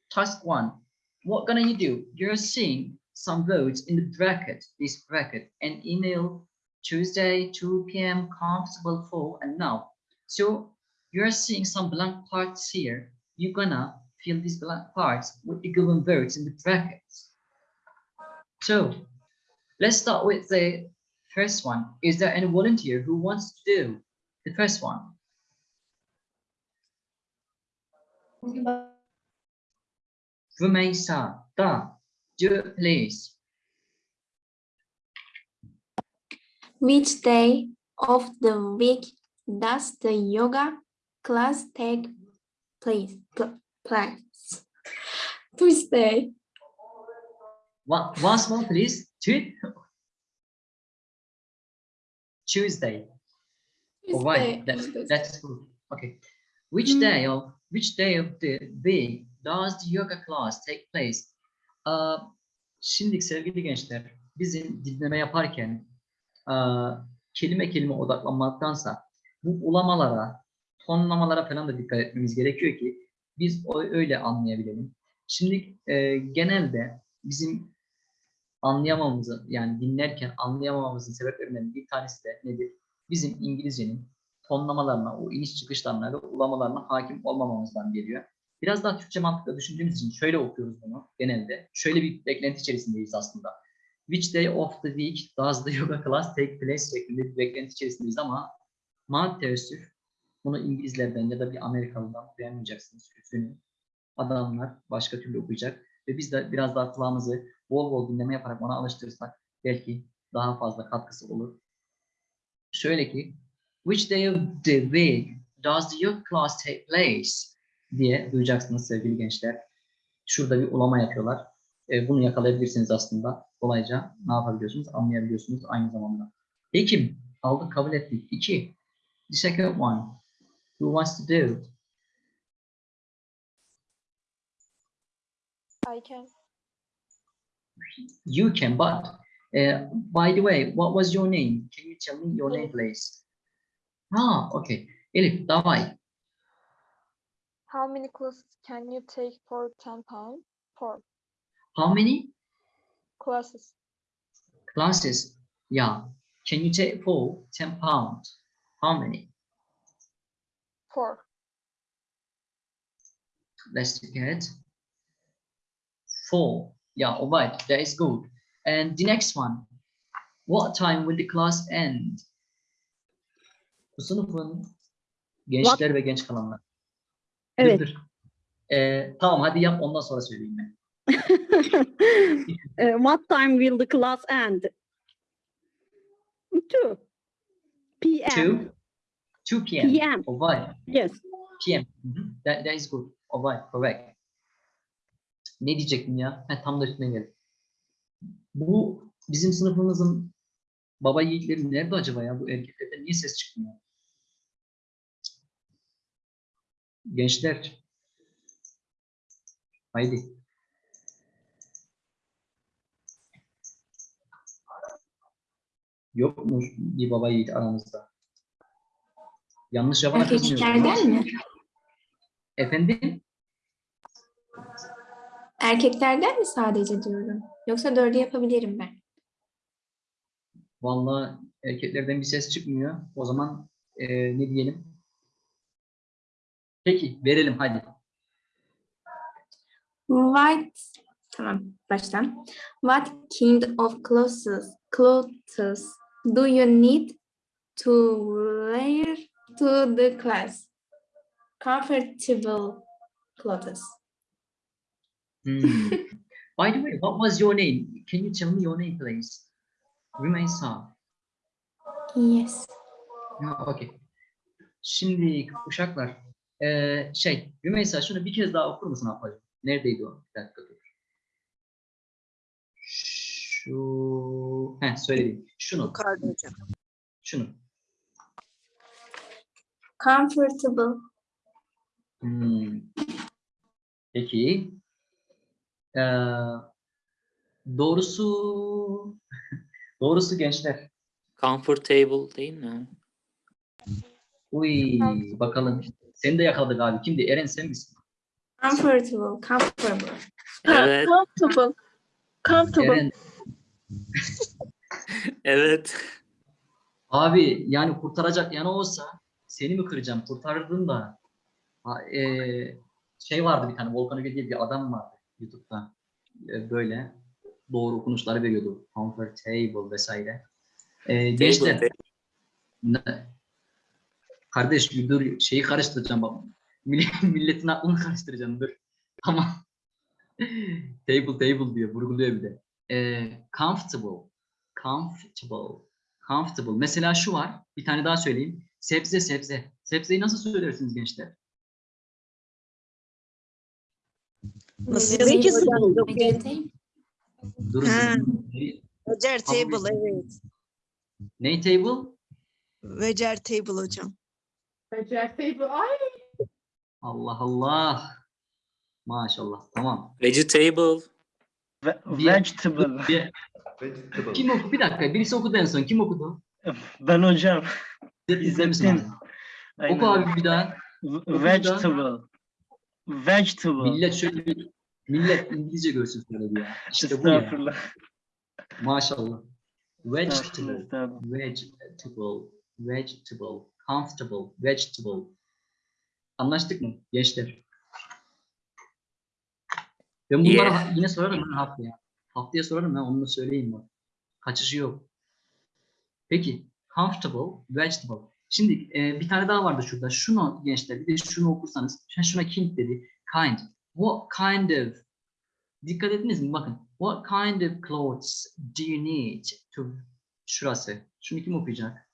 Task one, what gonna you do? You're seeing some words in the bracket, this bracket, and email Tuesday, 2 p.m. comfortable for and now. So you're seeing some blank parts here. You're gonna fill these blank parts with the given words in the brackets. So let's start with the first one. Is there any volunteer who wants to do the first one? Rumeysa, da, do please. Which day of the week does the yoga class take place? pl- Place. Tuesday. One, once more, please. Tu- Tuesday. All right, Tuesday. that's good. Okay. Which day of which day of the week does the yoga class take place? Aa, şimdi sevgili gençler, bizim dinleme yaparken aa, kelime kelime odaklanmaktansa bu ulamalara, tonlamalara falan da dikkat etmemiz gerekiyor ki biz öyle anlayabilelim. Şimdi e, genelde bizim anlayamamamızın yani dinlerken anlayamamamızın sebeplerinden bir tanesi de nedir? Bizim İngilizcenin tonlamalarına, o iniş çıkışlarına ve ulamalarına hakim olmamamızdan geliyor. Biraz daha Türkçe mantıkla düşündüğümüz için şöyle okuyoruz bunu genelde. Şöyle bir beklenti içerisindeyiz aslında. Which day of the week does the yoga class take place şeklinde bir beklenti içerisindeyiz ama maalesef bunu İngilizlerden ya da bir Amerikalıdan okuyamayacaksınız. Üzgünüm. Adamlar başka türlü okuyacak ve biz de biraz daha kulağımızı bol bol dinleme yaparak ona alıştırırsak belki daha fazla katkısı olur. Şöyle ki Which day of the week does yoga class take place? diye duyacaksınız sevgili gençler. Şurada bir ulama yapıyorlar. E, bunu yakalayabilirsiniz aslında. Kolayca ne yapabiliyorsunuz? Anlayabiliyorsunuz aynı zamanda. Ekim. Aldık kabul ettik. İki. The second one. Who wants to do? I can. You can, but uh, by the way, what was your name? Can you tell me your name, please? Ah, okay. Elif, davay. How many classes can you take for 10 pounds? For How many classes. classes? Yeah. Can you take for 10 pounds? How many? For Let's get four. Yeah, all right. That is good. And the next one. What time will the class end? Bu sınıfın gençler ve genç kalanlar. Dur, Evet. dur. Ee, tamam hadi yap ondan sonra söyleyeyim ben. Uh, what time will the class end? Two. PM. 2 2 p.m. PM. Alright. Yes. PM. Mhm. That, that is good. Alright, correct. Ne diyecektim ya? Heh, tam da üstüne geldi. Bu bizim sınıfımızın baba yiğitleri nerede acaba ya? Bu erkeklerden niye ses çıkmıyor? Gençler. Haydi. Yok mu bir baba yiğit aramızda? Yanlış yapana. Erkeklerden mi? Efendim? Erkeklerden mi sadece diyorum? Yoksa dördü yapabilirim ben. Vallahi erkeklerden bir ses çıkmıyor. O zaman eee, ne diyelim? Peki verelim hadi. What tamam baştan. What kind of clothes clothes do you need to wear to the class? Comfortable clothes. Hmm. By the way, what was your name? Can you tell me your name, please? Rümeysa. Yes. Ha, okay. Şimdi uşaklar, eee, şey, Rümeysa şunu bir kez daha okur musun ablacığım? Neredeydi o? Bir dakika dur. Şu, heh söyledim. Şunu, Yukarıda hocam. şunu. Comfortable. Hmm. Peki. Eee, doğrusu, doğrusu gençler. Comfortable değil mi? Uy, bakalım. Seni de yakaladık abi. Kimdi? Eren sen misin? Comfortable. Comfortable. Evet. Comfortable. Comfortable. Eren. Evet. Abi yani kurtaracak yanı olsa seni mi kıracağım? Kurtarırdın da. Ha, eee, şey vardı bir tane Volkan Öge diye bir adam vardı YouTube'da. E, böyle doğru okunuşları veriyordu. Comfortable vesaire. E, gençler. Kardeş bir dur şeyi karıştıracağım bak. Mill- Milletin aklını karıştıracağım dur. Tamam. table table diyor. Vurguluyor bir de. Ee, comfortable. Comfortable. Comfortable. Mesela şu var. Bir tane daha söyleyeyim. Sebze sebze. Sebzeyi nasıl söylersiniz gençler? Nasıl Vegetable. Vegetable. Durun. Vegetable evet. Ne table? Vegetable hocam. Allah Allah. Maşallah. Tamam. Vegetable. Ve- Bir- vegetable. Bir, kim okudu? Bir dakika. Birisi okudu en son. Kim okudu? Ben hocam. İzlemişsin abi. Oku abi bir daha. Vegetable. Vegetable. Millet şöyle bir millet İngilizce görsün söyledi ya. İşte bu ya. Maşallah. Vegetable, vegetable, vegetable, comfortable, vegetable. Anlaştık mı gençler? Ben bunları Yeah. yine sorarım ben haftaya. Haftaya sorarım ben onu da söyleyeyim bak. Kaçışı yok. Peki, comfortable, vegetable. Şimdi e, bir tane daha vardı şurada. Şunu gençler bir de şunu okursanız. Şuna, şuna kind dedi. Kind. What kind of Dikkat ettiniz mi? Bakın. What kind of clothes do you need to Şurası. Şunu kim okuyacak?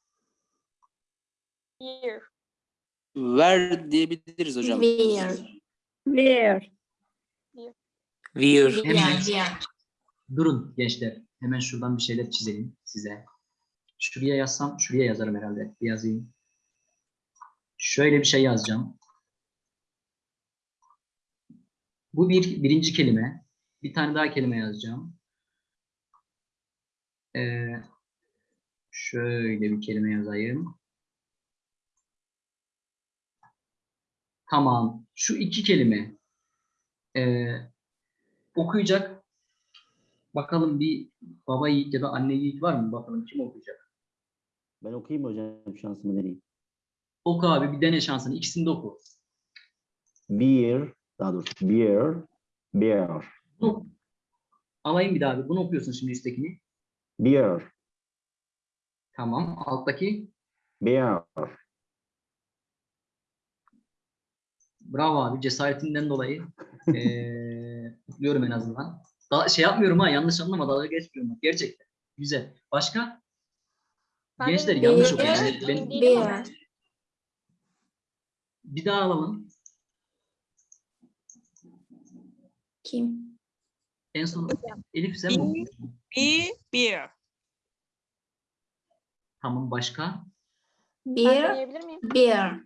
Ver diyebiliriz hocam. Where? Wear. Wear. Wear. Durun gençler. Hemen şuradan bir şeyler çizelim size. Şuraya yazsam, şuraya yazarım herhalde. Bir yazayım. Şöyle bir şey yazacağım. Bu bir birinci kelime. Bir tane daha kelime yazacağım. Ee, şöyle bir kelime yazayım. Tamam. Şu iki kelime. Ee, okuyacak. Bakalım bir baba yiğit ya da anne yiğit var mı? Bakalım kim okuyacak? Ben okuyayım hocam şansımı deneyeyim. Oku abi bir dene şansını. İkisini de oku. Beer, daha doğrusu beer, beer. Alayım bir daha. bir. Bunu okuyorsun şimdi üsttekini. Beer. Tamam. Alttaki. Beer. Bravo abi. Cesaretinden dolayı. Ee, kutluyorum en azından. Daha şey yapmıyorum ha. Yanlış anlama. Dalga geçmiyorum. Gerçekten. Güzel. Başka? Gençler yanlış beer- okuyor. beer- Ben, Beer. bir daha alalım. Kim? En son Elif sen mi? Be, beer. Tamam. Başka? Beer. Beer.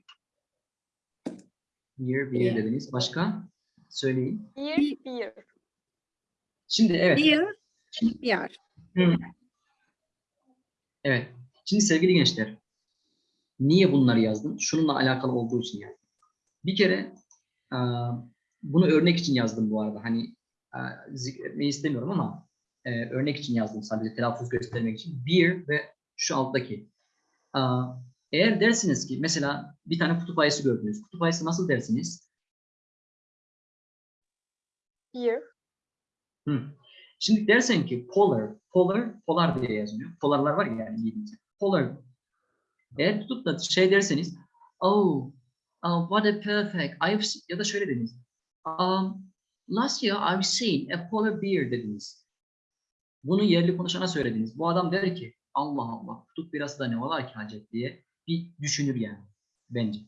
Bir Beer. dediniz. Başka? Söyleyin. Beer, beer. Şimdi evet. Beer. Beer. Hı. Evet. Şimdi sevgili gençler, niye bunları yazdım? Şununla alakalı olduğu için yani. Bir kere e, bunu örnek için yazdım bu arada. Hani e, zikretmeyi istemiyorum ama e, örnek için yazdım sadece telaffuz göstermek için. Beer ve şu alttaki. Eğer dersiniz ki mesela bir tane kutup ayısı gördünüz. Kutup ayısı nasıl dersiniz? Beer. Hı. Şimdi dersen ki polar, polar, polar diye yazılıyor. Polarlar var ya yani İngilizce. Polar. Eğer tutup da şey derseniz, oh, oh what a perfect, I've ya da şöyle dediniz. Um, last year I've seen a polar bear dediniz. Bunu yerli konuşana söylediniz. Bu adam der ki, Allah Allah, kutup birası da ne olar ki hacet diye bir düşünür yani bence.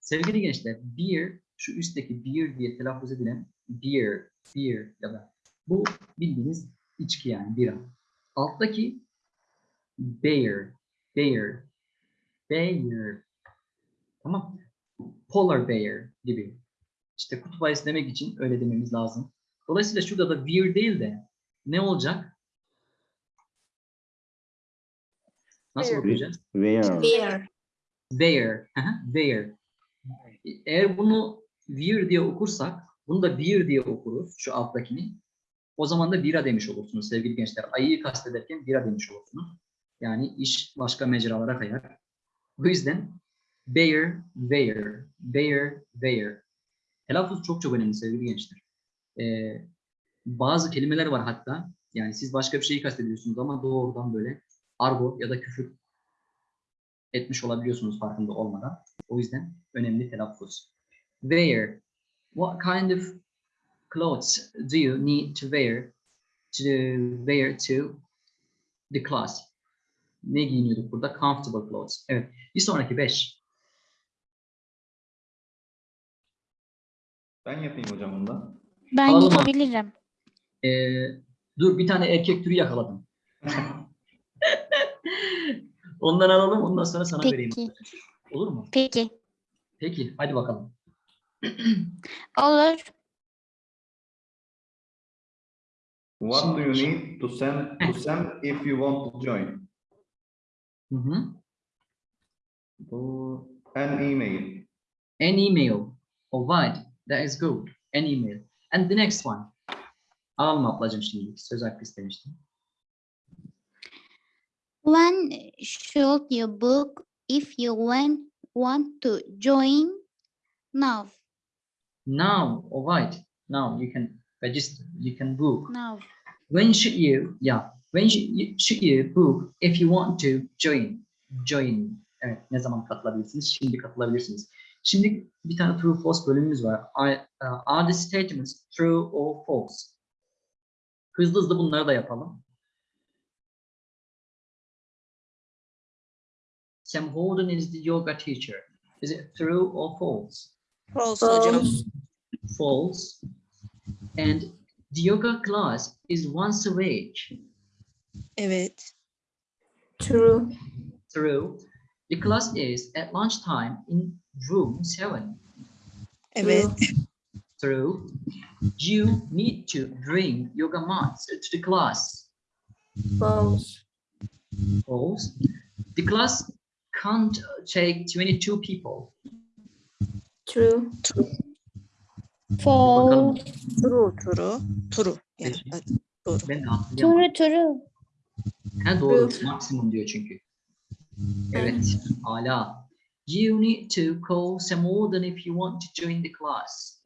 Sevgili gençler, beer, şu üstteki beer diye telaffuz edilen beer, beer ya da bu bildiğiniz içki yani bira. Alttaki bear, bear, bear. Tamam. Polar bear gibi. İşte kutup ayısı demek için öyle dememiz lazım. Dolayısıyla şurada da beer değil de ne olacak? Nasıl Bear. okuyacağız? Where. Hı hı, There. Eğer bunu weir diye okursak, bunu da beer diye okuruz, şu alttakini. O zaman da bira demiş olursunuz sevgili gençler. Ayıyı kastederken bira demiş olursunuz. Yani iş başka mecralara kayar. O yüzden bear, there, bear, there. Telaffuz çok çok önemli sevgili gençler. Ee, bazı kelimeler var hatta. Yani siz başka bir şeyi kastediyorsunuz ama doğrudan böyle argo ya da küfür etmiş olabiliyorsunuz farkında olmadan. O yüzden önemli telaffuz. Wear. What kind of clothes do you need to wear to wear to the class? Ne giyiniyorduk burada? Comfortable clothes. Evet. Bir sonraki beş. Ben yapayım hocam bundan. Ben Alalım abi. yapabilirim. Ee, dur bir tane erkek türü yakaladım. Ondan alalım ondan sonra sana vereyim. Peki. Olur mu? Peki. Peki hadi bakalım. Olur. What do you need to send to send if you want to join? Hı hı. Bu an email. An email. Alright. That is good. An email. And the next one. Alalım ablacığım şimdi. Söz hakkı istemiştim. When should you book if you want, want to join now? Now. Alright. Now you can register. You can book. Now. When should you? Yeah. When should you, should you book if you want to join? Join. Evet. Ne zaman katılabilirsiniz? Şimdi katılabilirsiniz. Şimdi bir tane true false bölümümüz var. Are, uh, are the statements true or false? Hızlı hızlı bunları da yapalım. Sam Holden is the yoga teacher. Is it true or false? False hocam. False. And the yoga class is once a week. Evet. True. True. The class is at lunchtime in room 7. Evet. True. You need to bring yoga mats to the class. False. False. The class can't take 22 people. True. True. Bakalım. True. True. True. Yani, Peki. hadi, doğru. Ben de hatırlayamadım. true. Uh, Ha doğru. Maksimum diyor çünkü. Evet. Hala. You need to call some more than if you want to join the class.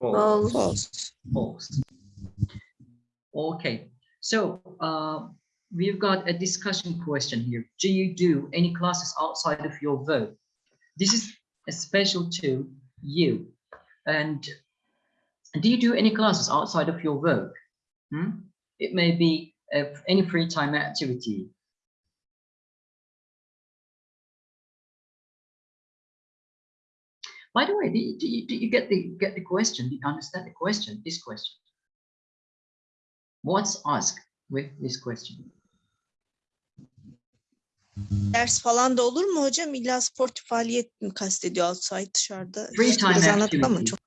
False. False. False. False. Okay. So uh, we've got a discussion question here. Do you do any classes outside of your work? This is special to you. And do you do any classes outside of your work? Hmm? It may be any free time activity. By the way, do you, do you, do you get the get the question? Do you understand the question? This question. What's asked with this question? Ders falan da olur mu hocam? İlla sportif faaliyet mi kastediyor outside dışarıda? Free time biraz anlattık ama activity. çok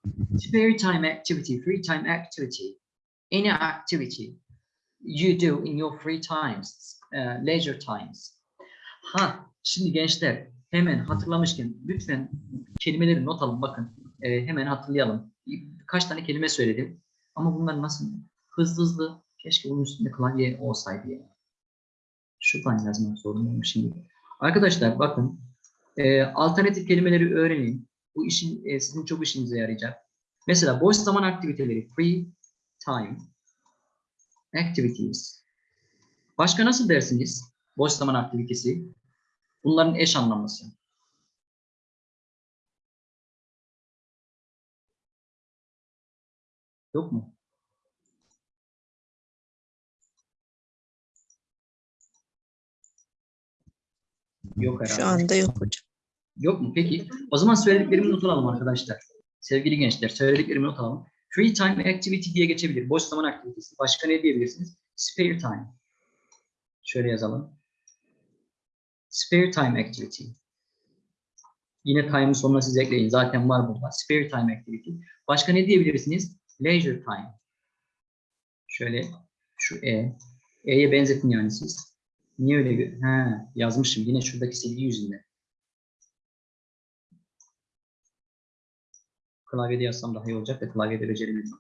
Spare time activity, free time activity, any activity you do in your free times, uh, leisure times. Ha, şimdi gençler hemen hatırlamışken lütfen kelimeleri not alın bakın. e, hemen hatırlayalım. Kaç tane kelime söyledim ama bunlar nasıl hızlı hızlı keşke bunun üstünde klavye olsaydı ya. Şuradan yazmak zorundayım şimdi. Arkadaşlar bakın e, alternatif kelimeleri öğrenin. Bu işin e, sizin çok işinize yarayacak. Mesela boş zaman aktiviteleri, free time activities. Başka nasıl dersiniz? Boş zaman aktivitesi. Bunların eş anlamlısı. Yok mu? Yok herhalde. şu anda yok hocam. Yok mu? Peki. O zaman söylediklerimi not alalım arkadaşlar. Sevgili gençler, söylediklerimi not alalım. Free time activity diye geçebilir. Boş zaman aktivitesi. Başka ne diyebilirsiniz? Spare time. Şöyle yazalım. Spare time activity. Yine time'ın sonuna siz ekleyin. Zaten var burada. Spare time activity. Başka ne diyebilirsiniz? Leisure time. Şöyle şu E. E'ye benzetin yani siz. Niye öyle? Ha, yazmışım. Yine şuradaki silgi yüzünden. Klavyede yazsam daha iyi olacak da klavyede beceremiyorum.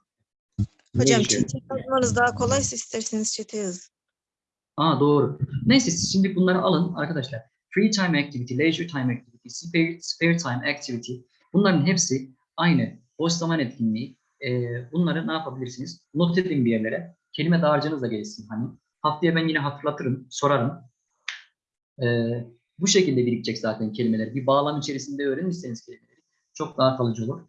Hocam çete yazmanız daha kolaysa isterseniz çete yazın. Aa doğru. Neyse siz şimdi bunları alın arkadaşlar. Free time activity, leisure time activity, spare, spare time activity. Bunların hepsi aynı. Boş zaman etkinliği. Ee, bunları ne yapabilirsiniz? Not edin bir yerlere. Kelime dağarcığınız da gelişsin. Hani haftaya ben yine hatırlatırım, sorarım. Ee, bu şekilde birikecek zaten kelimeler. Bir bağlam içerisinde öğrenirseniz kelimeleri çok daha kalıcı olur.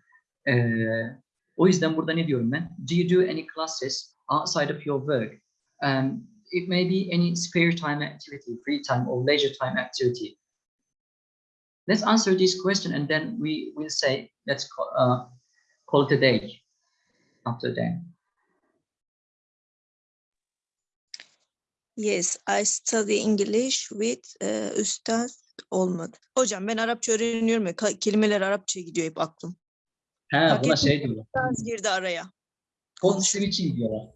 O yüzden burada ne diyorum ben? Do you do any classes outside of your work? Um, it may be any spare time activity, free time or leisure time activity. Let's answer this question and then we will say, let's call, uh, call it a day after that. Yes, I study English with e, üstad olmadı. Hocam ben Arapça öğreniyorum ya kelimeler Arapça gidiyor hep aklım. He, Fark buna şey diyorlar. Girdi araya. Code switching diyorlar.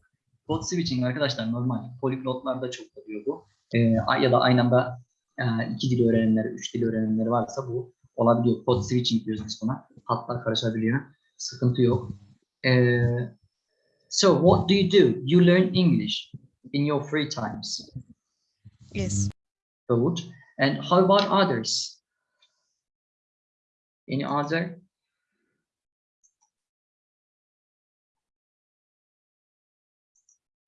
Code switching arkadaşlar normal. Poliglotlarda çok oluyor bu. Ee, ya da aynı anda e, iki dil öğrenenler, üç dil öğrenenler varsa bu olabiliyor. Code switching diyoruz biz buna. Hatlar karışabiliyor. Sıkıntı yok. Ee, so what do you do? You learn English in your free times. Yes. Good. And how about others? Any other?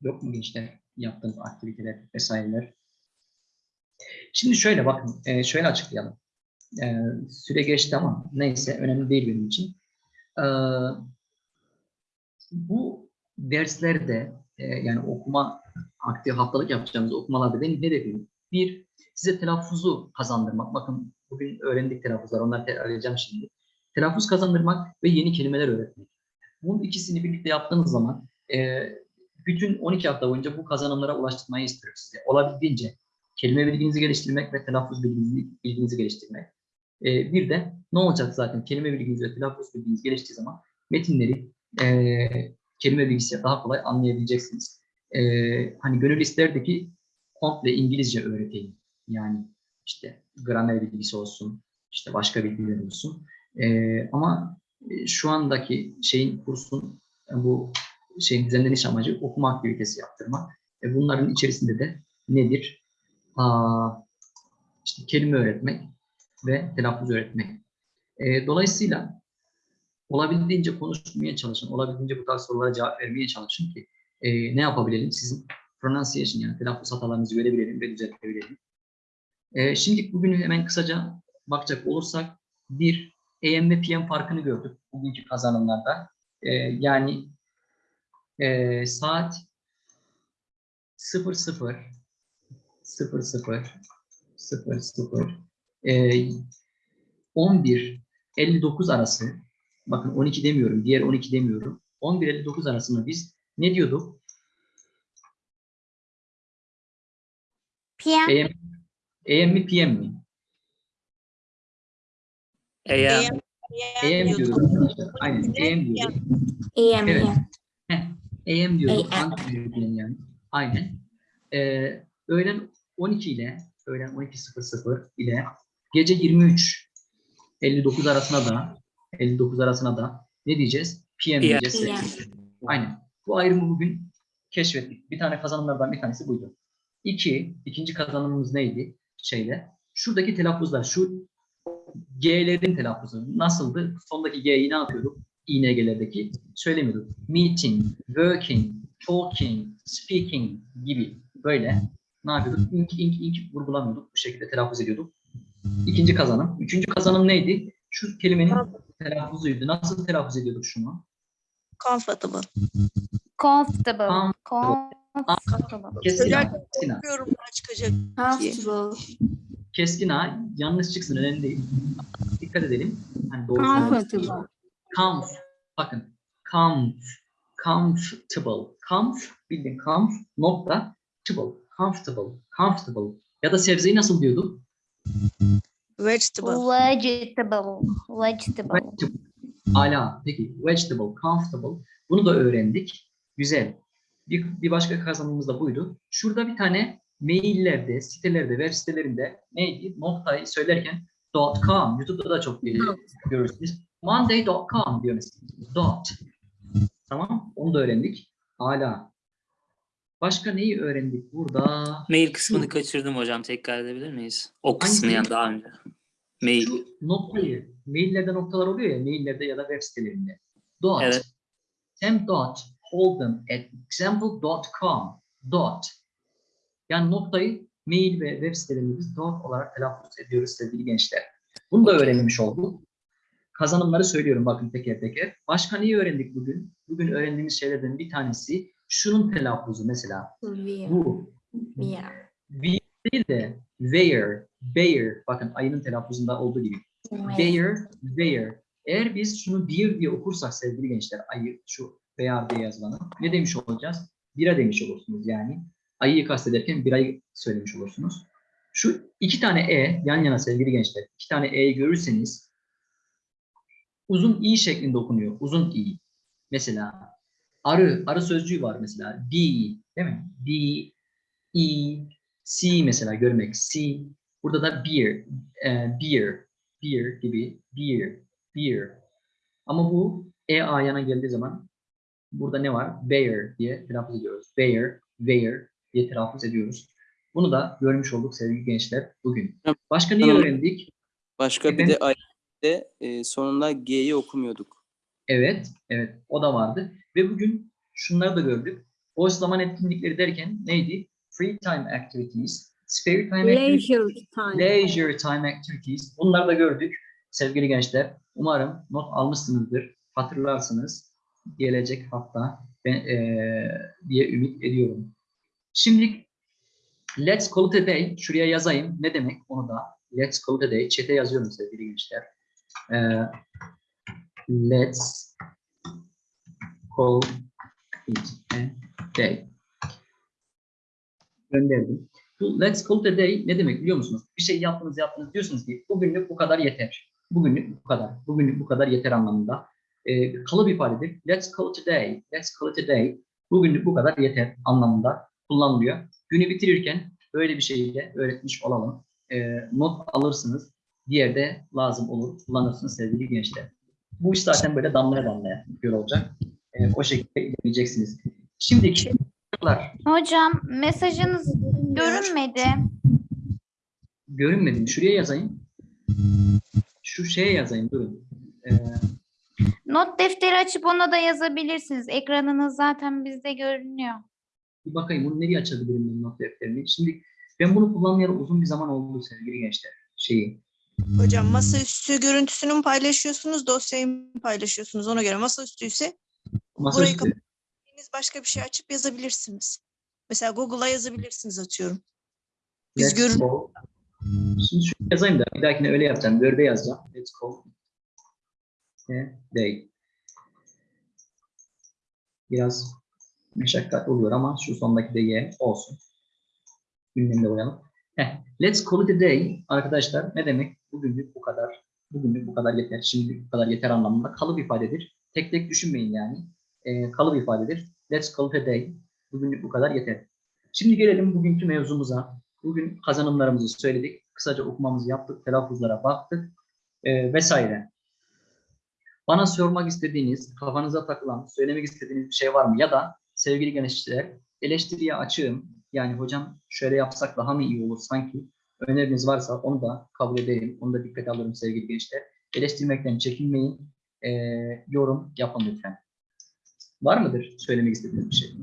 Yok mu gençler yaptığınız aktiviteler vesaireler? Şimdi şöyle bakın, e, şöyle açıklayalım. E, süre geçti ama neyse önemli değil benim için. E, bu derslerde yani okuma aktif haftalık yapacağımız okumalarda benim hedefim bir size telaffuzu kazandırmak. Bakın bugün öğrendik telaffuzlar, onları tekrarlayacağım şimdi. Telaffuz kazandırmak ve yeni kelimeler öğretmek. Bunun ikisini birlikte yaptığınız zaman bütün 12 hafta boyunca bu kazanımlara ulaştırmayı istiyorum size. Olabildiğince kelime bilginizi geliştirmek ve telaffuz bilginizi, bilginizi geliştirmek. E, bir de ne olacak zaten kelime bilginiz ve telaffuz bilginiz geliştiği zaman metinleri e, kelime bilgisiyle daha kolay anlayabileceksiniz. E, hani gönül isterdi ki komple İngilizce öğreteyim. Yani işte gramer bilgisi olsun, işte başka bilgiler olsun. E, ama şu andaki şeyin kursun bu şeyin düzenleniş amacı okuma aktivitesi yaptırmak. E, bunların içerisinde de nedir? Aa, işte kelime öğretmek ve telaffuz öğretmek. E, dolayısıyla olabildiğince konuşmaya çalışın, olabildiğince bu tarz sorulara cevap vermeye çalışın ki e, ne yapabilelim? Sizin pronunciation yani telaffuz hatalarınızı görebilelim ve düzeltebilelim. E, şimdi bugünü hemen kısaca bakacak olursak bir AM ve PM farkını gördük bugünkü kazanımlarda. E, yani e, saat 00 00 00 00 e, 11 59 arası bakın 12 demiyorum diğer 12 demiyorum 11 59 arasında biz ne diyorduk? PM. AM, AM mi PM mi? AM. AM diyoruz arkadaşlar. Aynen AM diyoruz. AM, Evet. AM. Heh, AM. Anti-European yani. Aynen. Ee, öğlen 12 ile öğlen 12.00 ile gece 23 59 arasına da 59 arasına da ne diyeceğiz? PM diyeceğiz. PM. Aynen. Bu ayrımı bugün keşfettik. Bir tane kazanımlardan bir tanesi buydu. İki, ikinci kazanımımız neydi? Şeyde. Şuradaki telaffuzlar, şu G'lerin telaffuzu nasıldı? Sondaki G'yi ne yapıyorduk? İNG'lerdeki söylemiyorduk. Meeting, working, talking, speaking gibi böyle ne yapıyorduk? İnk, ink, ink vurgulamıyorduk. Bu şekilde telaffuz ediyorduk. İkinci kazanım. Üçüncü kazanım neydi? Şu kelimenin telaffuzuydu. Nasıl telaffuz ediyorduk şunu? Comfortable. Comfortable. Comfortable. Comfortable. Keskin A. Keskin A. çıkacak. Comfortable. Keskin A. Yanlış çıksın önemli değil. Dikkat edelim. Hani doğru Comfortable. Comf. Bakın. Comf. Comfortable. Comf. Bildiğin comf. Nokta. Table. Comfortable. Comfortable. Ya da sebzeyi nasıl diyorduk? Vegetable. Vegetable. Vegetable. Vegetable. Hala. Peki. Vegetable. Comfortable. Bunu da öğrendik. Güzel. Bir, bir başka kazanımımız da buydu. Şurada bir tane maillerde, sitelerde, web sitelerinde neydi? Noktayı söylerken .com. YouTube'da da çok görürsünüz. Monday.com diyor mesela. Dot. Tamam. Onu da öğrendik. Hala. Başka neyi öğrendik burada? Mail kısmını kaçırdım hocam. Tekrar edebilir miyiz? O kısmı yani daha önce. Mail. Şu noktayı, maillerde noktalar oluyor ya, maillerde ya da web sitelerinde. Dot. Evet. Sam dot Holden at example.com dot. Yani noktayı mail ve web sitelerinde biz dot olarak telaffuz ediyoruz sevgili gençler. Bunu da öğrenmiş olduk. Kazanımları söylüyorum bakın teker teker. Başka neyi öğrendik bugün? Bugün öğrendiğimiz şeylerden bir tanesi şunun telaffuzu mesela. Wear. Bu. Wear. We değil de where, bear. Bakın ayının telaffuzunda olduğu gibi. Bear, where. Eğer biz şunu bir diye okursak sevgili gençler, ayı şu bear diye yazılanı ne demiş olacağız? Bira demiş olursunuz yani. Ayıyı kastederken birayı söylemiş olursunuz. Şu iki tane e yan yana sevgili gençler, iki tane e'yi görürseniz uzun i şeklinde okunuyor. Uzun i. Mesela arı, arı sözcüğü var mesela. D, değil mi? D, E, C mesela görmek. C. Burada da beer, e, beer, beer gibi, beer, beer. Ama bu e a yana geldiği zaman burada ne var? Bear diye telaffuz ediyoruz. Bear, bear diye telaffuz ediyoruz. Bunu da görmüş olduk sevgili gençler bugün. Başka neyi öğrendik? Başka bir Ben- de e, sonunda G'yi okumuyorduk. Evet, evet o da vardı. Ve bugün şunları da gördük. Boş zaman etkinlikleri derken neydi? Free time activities, spare time activities, Leisure time. leisure time activities. Bunları da gördük sevgili gençler. Umarım not almışsınızdır, hatırlarsınız gelecek hafta ben, eee, diye ümit ediyorum. Şimdi let's call it a day. Şuraya yazayım. Ne demek onu da. Let's call it a day. Chat'e yazıyorum sevgili gençler. Eee, let's call it a day. Gönderdim. Bu let's call it a day ne demek biliyor musunuz? Bir şey yaptınız yaptınız diyorsunuz ki bugünlük bu kadar yeter. Bugünlük bu kadar. Bugünlük bu kadar yeter anlamında. Ee, kalıp ifadedir. Let's call it a day. Let's call it a day. Bugünlük bu kadar yeter anlamında kullanılıyor. Günü bitirirken böyle bir şeyi öğretmiş olalım. Ee, not alırsınız. Diğer de lazım olur. Kullanırsınız sevgili gençler. Bu iş zaten böyle damlaya damlaya göl olacak. Ee, o şekilde ilerleyeceksiniz. Şimdiki. Hocam mesajınız görünmedi. Görünmedi mi? Şuraya yazayım. Şu şeye yazayım. Durun. Ee, Not defteri açıp ona da yazabilirsiniz. Ekranınız zaten bizde görünüyor. Bir bakayım bunu nereye açabilirim ben not defterini. Şimdi ben bunu kullanmayalı uzun bir zaman oldu sevgili gençler. Şeyi. Hocam masaüstü görüntüsünü mü paylaşıyorsunuz, dosyayı mı paylaşıyorsunuz? Ona göre masaüstü ise burayı Masaüstü. kapattığınız başka bir şey açıp yazabilirsiniz. Mesela Google'a yazabilirsiniz atıyorum. Biz Let's görün go. Şimdi şunu yazayım da bir dahakine öyle yapacağım. Word'e yazacağım. Let's go. Day. Biraz meşakkatli oluyor ama şu sondaki de ye olsun. Ünlemde koyalım. Heh. Let's call it a day. Arkadaşlar ne demek? Bugünlük bu kadar. Bugünlük bu kadar yeter. Şimdilik bu kadar yeter anlamında kalıp ifadedir. Tek tek düşünmeyin yani. Ee, kalıp ifadedir. Let's call it a day. Bugünlük bu kadar yeter. Şimdi gelelim bugünkü mevzumuza. Bugün kazanımlarımızı söyledik. Kısaca okumamızı yaptık. Telaffuzlara baktık. ee, vesaire. Bana sormak istediğiniz, kafanıza takılan, söylemek istediğiniz bir şey var mı? Ya da sevgili gençler, eleştiriye açığım. Yani hocam şöyle yapsak daha mı iyi olur sanki? Öneriniz varsa onu da kabul ederim. Onu da dikkate alırım sevgili gençler. Eleştirmekten çekinmeyin. Ee, yorum yapın lütfen. Var mıdır söylemek istediğiniz bir şey?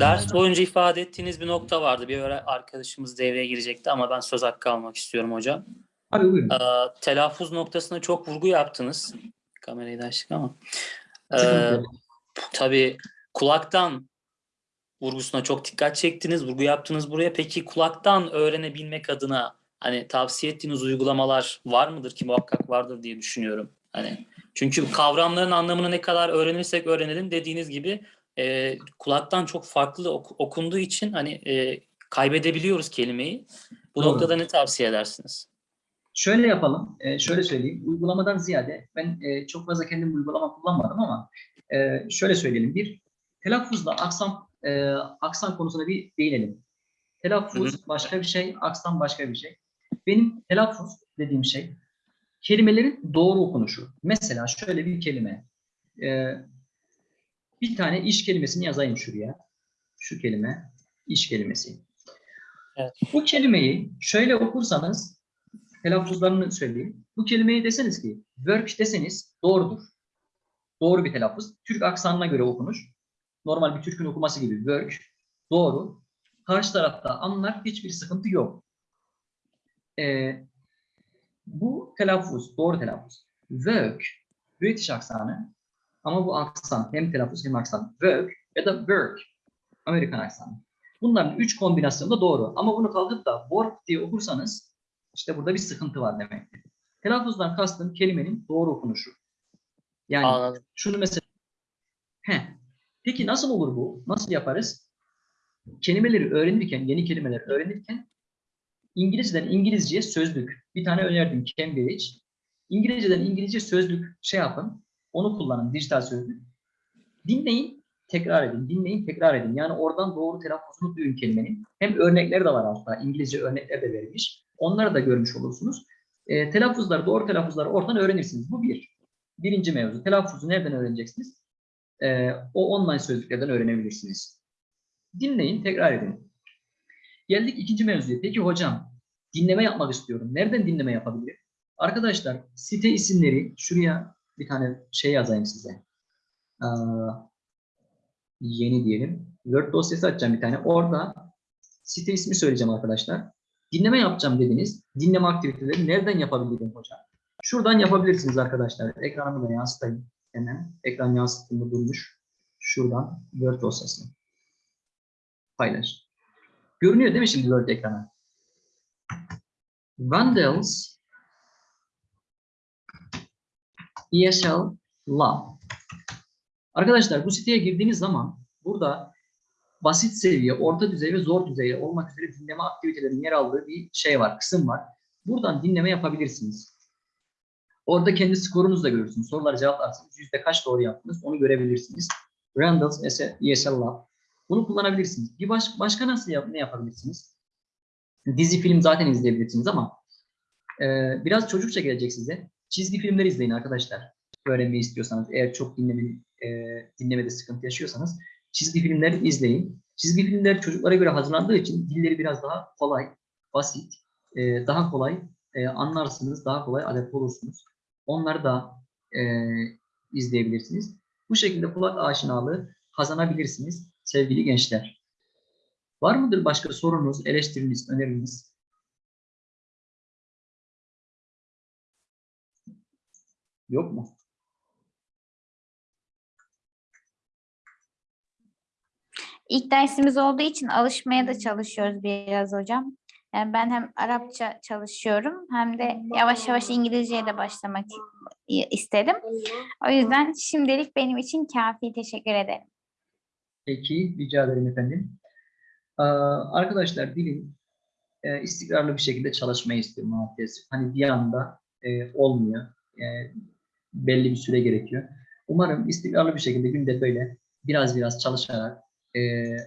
Ders boyunca ifade ettiğiniz bir nokta vardı. Bir arkadaşımız devreye girecekti ama ben söz hakkı almak istiyorum hocam. Abi buyurun. Ee, telaffuz noktasına çok vurgu yaptınız. Kamerayı da açtık ama. Ee, tabii kulaktan vurgusuna çok dikkat çektiniz, vurgu yaptınız buraya. Peki kulaktan öğrenebilmek adına hani tavsiye ettiğiniz uygulamalar var mıdır ki muhakkak vardır diye düşünüyorum. Hani çünkü kavramların anlamını ne kadar öğrenirsek öğrenelim dediğiniz gibi e, kulaktan çok farklı ok- okunduğu için hani e, kaybedebiliyoruz kelimeyi. Bu Doğru. noktada ne tavsiye edersiniz? Şöyle yapalım, e, şöyle söyleyeyim. Uygulamadan ziyade ben e, çok fazla kendim uygulama kullanmadım ama e, şöyle söyleyelim. Bir, telaffuzla aksan, e, aksan konusuna bir değinelim. Telaffuz başka bir şey, aksan başka bir şey. Benim telaffuz dediğim şey kelimelerin doğru okunuşu. Mesela şöyle bir kelime. e, bir tane iş kelimesini yazayım şuraya. Şu kelime, iş kelimesi. Evet. Bu kelimeyi şöyle okursanız telaffuzlarını söyleyeyim. Bu kelimeyi deseniz ki work deseniz doğrudur. Doğru bir telaffuz. Türk aksanına göre okunuş. Normal bir Türk'ün okuması gibi work. Doğru. Karşı tarafta anlar hiçbir sıkıntı yok. Ee, bu telaffuz, doğru telaffuz. Work, British aksanı. Ama bu aksan hem telaffuz hem aksan. Work ya da work, Amerikan aksanı. Bunların üç kombinasyonu da doğru. Ama bunu kalkıp da work diye okursanız işte burada bir sıkıntı var demektir. Telaffuzdan kastım kelimenin doğru okunuşu. Yani Anladım. şunu mesela Heh. Peki nasıl olur bu? Nasıl yaparız? Kelimeleri öğrenirken, yeni kelimeler öğrenirken İngilizceden İngilizceye sözlük. Bir tane önerdim Cambridge. İngilizceden İngilizce sözlük şey yapın. Onu kullanın, dijital sözlük. Dinleyin, tekrar edin. Dinleyin, tekrar edin. Yani oradan doğru telaffuzunu duyun kelimenin. Hem örnekleri de var altta. İngilizce örnekler de verilmiş. Onları da görmüş olursunuz. E, telaffuzları, doğru telaffuzları oradan öğrenirsiniz. Bu bir. Birinci mevzu. Telaffuzu nereden öğreneceksiniz? E, o online sözlüklerden öğrenebilirsiniz. Dinleyin, tekrar edin. Geldik ikinci mevzuya. Peki hocam, dinleme yapmak istiyorum. Nereden dinleme yapabilirim? Arkadaşlar, site isimleri, şuraya bir tane şey yazayım size. Aa, yeni diyelim. Word dosyası açacağım bir tane. Orada site ismi söyleyeceğim arkadaşlar. Dinleme yapacağım dediniz. Dinleme aktiviteleri nereden yapabilirim hocam? Şuradan yapabilirsiniz arkadaşlar. Ekranımı da yansıtayım. Hemen ekran yansıttığımda durmuş. Şuradan Word dosyası. Paylaş. Görünüyor değil mi şimdi Word ekrana? Vandals ESL Lab. Arkadaşlar bu siteye girdiğiniz zaman burada basit seviye, orta düzey ve zor düzey olmak üzere dinleme aktivitelerinin yer aldığı bir şey var, kısım var. Buradan dinleme yapabilirsiniz. Orada kendi skorunuzu da görürsünüz. Soruları cevaplarsanız yüzde kaç doğru yaptınız onu görebilirsiniz. Randall's ESL Lab. Bunu kullanabilirsiniz. Bir baş, başka nasıl yap, ne yapabilirsiniz? Dizi film zaten izleyebilirsiniz ama e, biraz çocukça gelecek size. Çizgi filmler izleyin arkadaşlar. Öğrenmeyi istiyorsanız, eğer çok dinleme, e, dinlemede sıkıntı yaşıyorsanız çizgi filmler izleyin. Çizgi filmler çocuklara göre hazırlandığı için dilleri biraz daha kolay, basit, e, daha kolay e, anlarsınız, daha kolay adapte olursunuz. Onları da e, izleyebilirsiniz. Bu şekilde kulak aşinalığı kazanabilirsiniz sevgili gençler. Var mıdır başka sorunuz, eleştiriniz, öneriniz? Yok mu? İlk dersimiz olduğu için alışmaya da çalışıyoruz biraz hocam. Yani ben hem Arapça çalışıyorum hem de yavaş yavaş İngilizceye de başlamak istedim. O yüzden şimdilik benim için kafi. Teşekkür ederim. Peki, rica ederim efendim. Arkadaşlar dilin e, istikrarlı bir şekilde çalışmayı istiyor maalesef. Hani bir anda e, olmuyor. E, belli bir süre gerekiyor. Umarım istikrarlı bir şekilde günde böyle biraz biraz çalışarak e,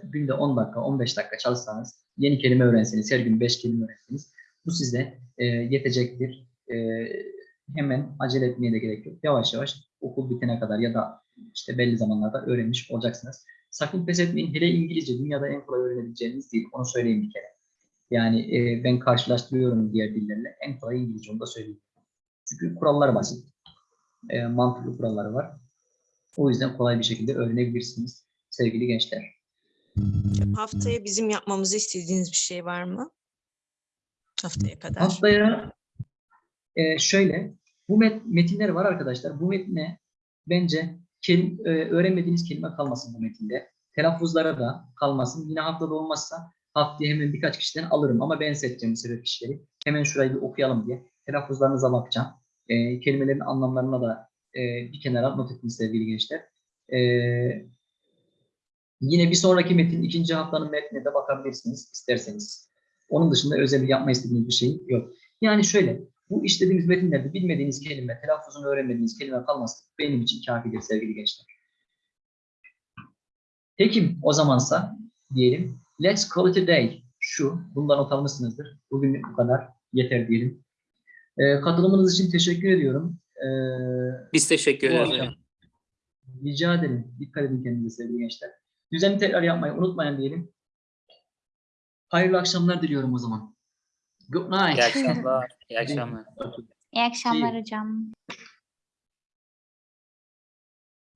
günde 10 dakika, 15 dakika çalışsanız, yeni kelime öğrenseniz, her gün 5 kelime öğrenseniz bu size e, yetecektir. E, hemen acele etmeye de gerek yok. Yavaş yavaş okul bitene kadar ya da işte belli zamanlarda öğrenmiş olacaksınız. Sakın pes etmeyin. Hele İngilizce dünyada en kolay öğrenebileceğiniz dil. Onu söyleyeyim bir kere. Yani e, ben karşılaştırıyorum diğer dillerle. En kolay İngilizce onu da söyleyeyim. Çünkü kurallar basit. E, mantıklı kuralları var. O yüzden kolay bir şekilde öğrenebilirsiniz sevgili gençler. Haftaya bizim yapmamızı istediğiniz bir şey var mı? Haftaya kadar. Haftaya e, şöyle, bu met- metinler var arkadaşlar. Bu metne bence kelim, e, öğrenmediğiniz kelime kalmasın bu metinde. Telaffuzlara da kalmasın. Yine haftada olmazsa haftaya hemen birkaç kişiden alırım ama ben seçeceğim sebep kişileri. Hemen şurayı bir okuyalım diye. Telaffuzlarınıza bakacağım. E, kelimelerin anlamlarına da e, bir kenara not ettim sevgili gençler. E, yine bir sonraki metin, ikinci haftanın metnine de bakabilirsiniz isterseniz. Onun dışında özel bir yapma istediğiniz bir şey yok. Yani şöyle, bu işlediğimiz metinlerde bilmediğiniz kelime, telaffuzunu öğrenmediğiniz kelime kalması benim için kafidir sevgili gençler. Peki o zamansa diyelim, let's call it a day. Şu, bundan not almışsınızdır. Bugün bu kadar, yeter diyelim. Ee, katılımınız için teşekkür ediyorum. Ee, Biz teşekkür ederiz. Rica ederim. Dikkat edin kendinize sevgili gençler. Düzenli tekrar yapmayı unutmayın diyelim. Hayırlı akşamlar diliyorum o zaman. Good night. İyi akşamlar. İyi akşamlar. İyi akşamlar hocam.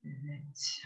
Evet.